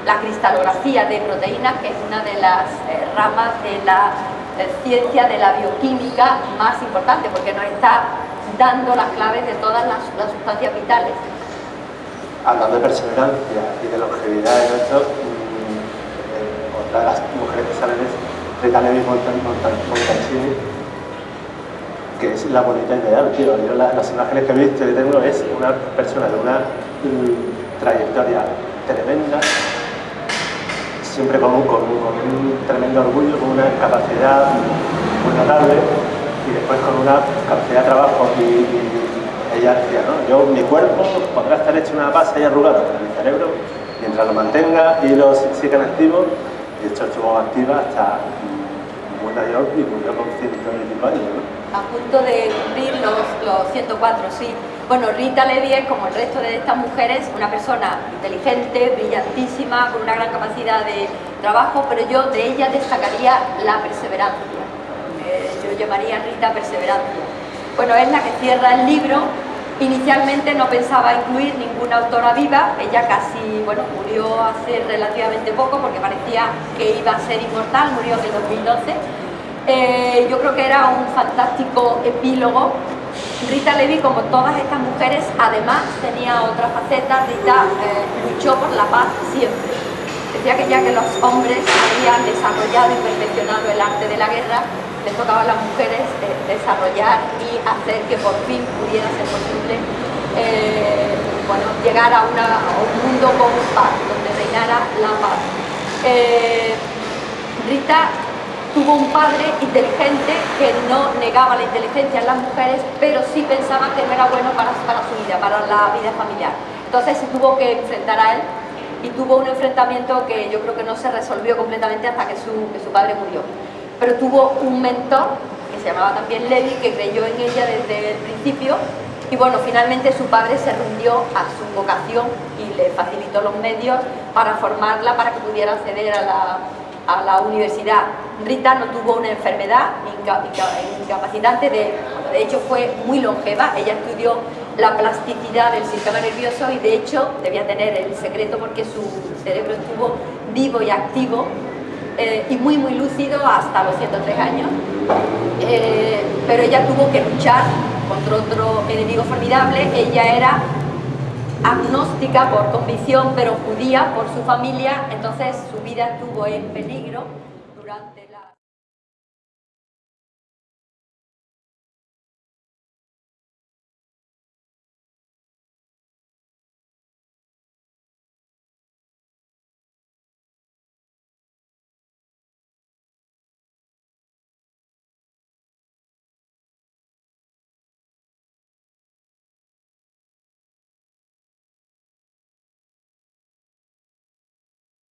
Speaker 2: la cristalografía de proteínas, que es una de las eh, ramas de la ciencia de la bioquímica más importante, porque nos está dando las claves de todas las, sustancias vitales.
Speaker 3: Hablando de perseverancia y de longevidad en esto, mm, eh, otra de las mujeres que salen es Rita Levi Montalcini, que es la bonita ideal, tío. Yo las imágenes que he visto y tengo es una persona de una mm, trayectoria tremenda, siempre con un, tremendo orgullo, con una capacidad muy notable y después con una capacidad de trabajo y, ella decía, ¿no? Yo, mi cuerpo podrá estar hecho una base y arrugado, pero mi cerebro, mientras lo mantenga y lo siga activo, de hecho estuvo activa hasta muy mayor y murió con ciento y pico años, ¿no?
Speaker 2: a punto de cumplir los, los 104, sí. Bueno, Rita Levi es, como el resto de estas mujeres, una persona inteligente, brillantísima, con una gran capacidad de trabajo, pero yo de ella destacaría la perseverancia. Eh, yo llamaría a Rita perseverancia. Bueno, es la que cierra el libro. Inicialmente no pensaba incluir ninguna autora viva, ella casi, bueno, murió hace relativamente poco porque parecía que iba a ser inmortal, murió en el 2012. Eh, yo creo que era un fantástico epílogo Rita Levi, como todas estas mujeres, además tenía otra faceta. Rita eh, luchó por la paz siempre. Decía que ya que los hombres habían desarrollado y perfeccionado el arte de la guerra, les tocaba a las mujeres eh, desarrollar y hacer que por fin pudiera ser posible eh, bueno, llegar a, un mundo con paz, donde reinara la paz. Rita tuvo un padre inteligente que no negaba la inteligencia en las mujeres, pero sí pensaba que no era bueno para, su vida, para la vida familiar. Entonces se tuvo que enfrentar a él y tuvo un enfrentamiento que yo creo que no se resolvió completamente hasta que su, que su padre murió. Pero tuvo un mentor, que se llamaba también Levi, que creyó en ella desde el principio y bueno, finalmente su padre se rindió a su vocación y le facilitó los medios para formarla, para que pudiera acceder a la, a la universidad. Rita no tuvo una enfermedad incapacitante, de, de hecho fue muy longeva, ella estudió la plasticidad del sistema nervioso y de hecho debía tener el secreto porque su cerebro estuvo vivo y activo eh, y muy muy lúcido hasta los 103 años, eh, pero ella tuvo que luchar contra otro enemigo formidable, ella era agnóstica por convicción, pero judía por su familia, entonces su vida estuvo en peligro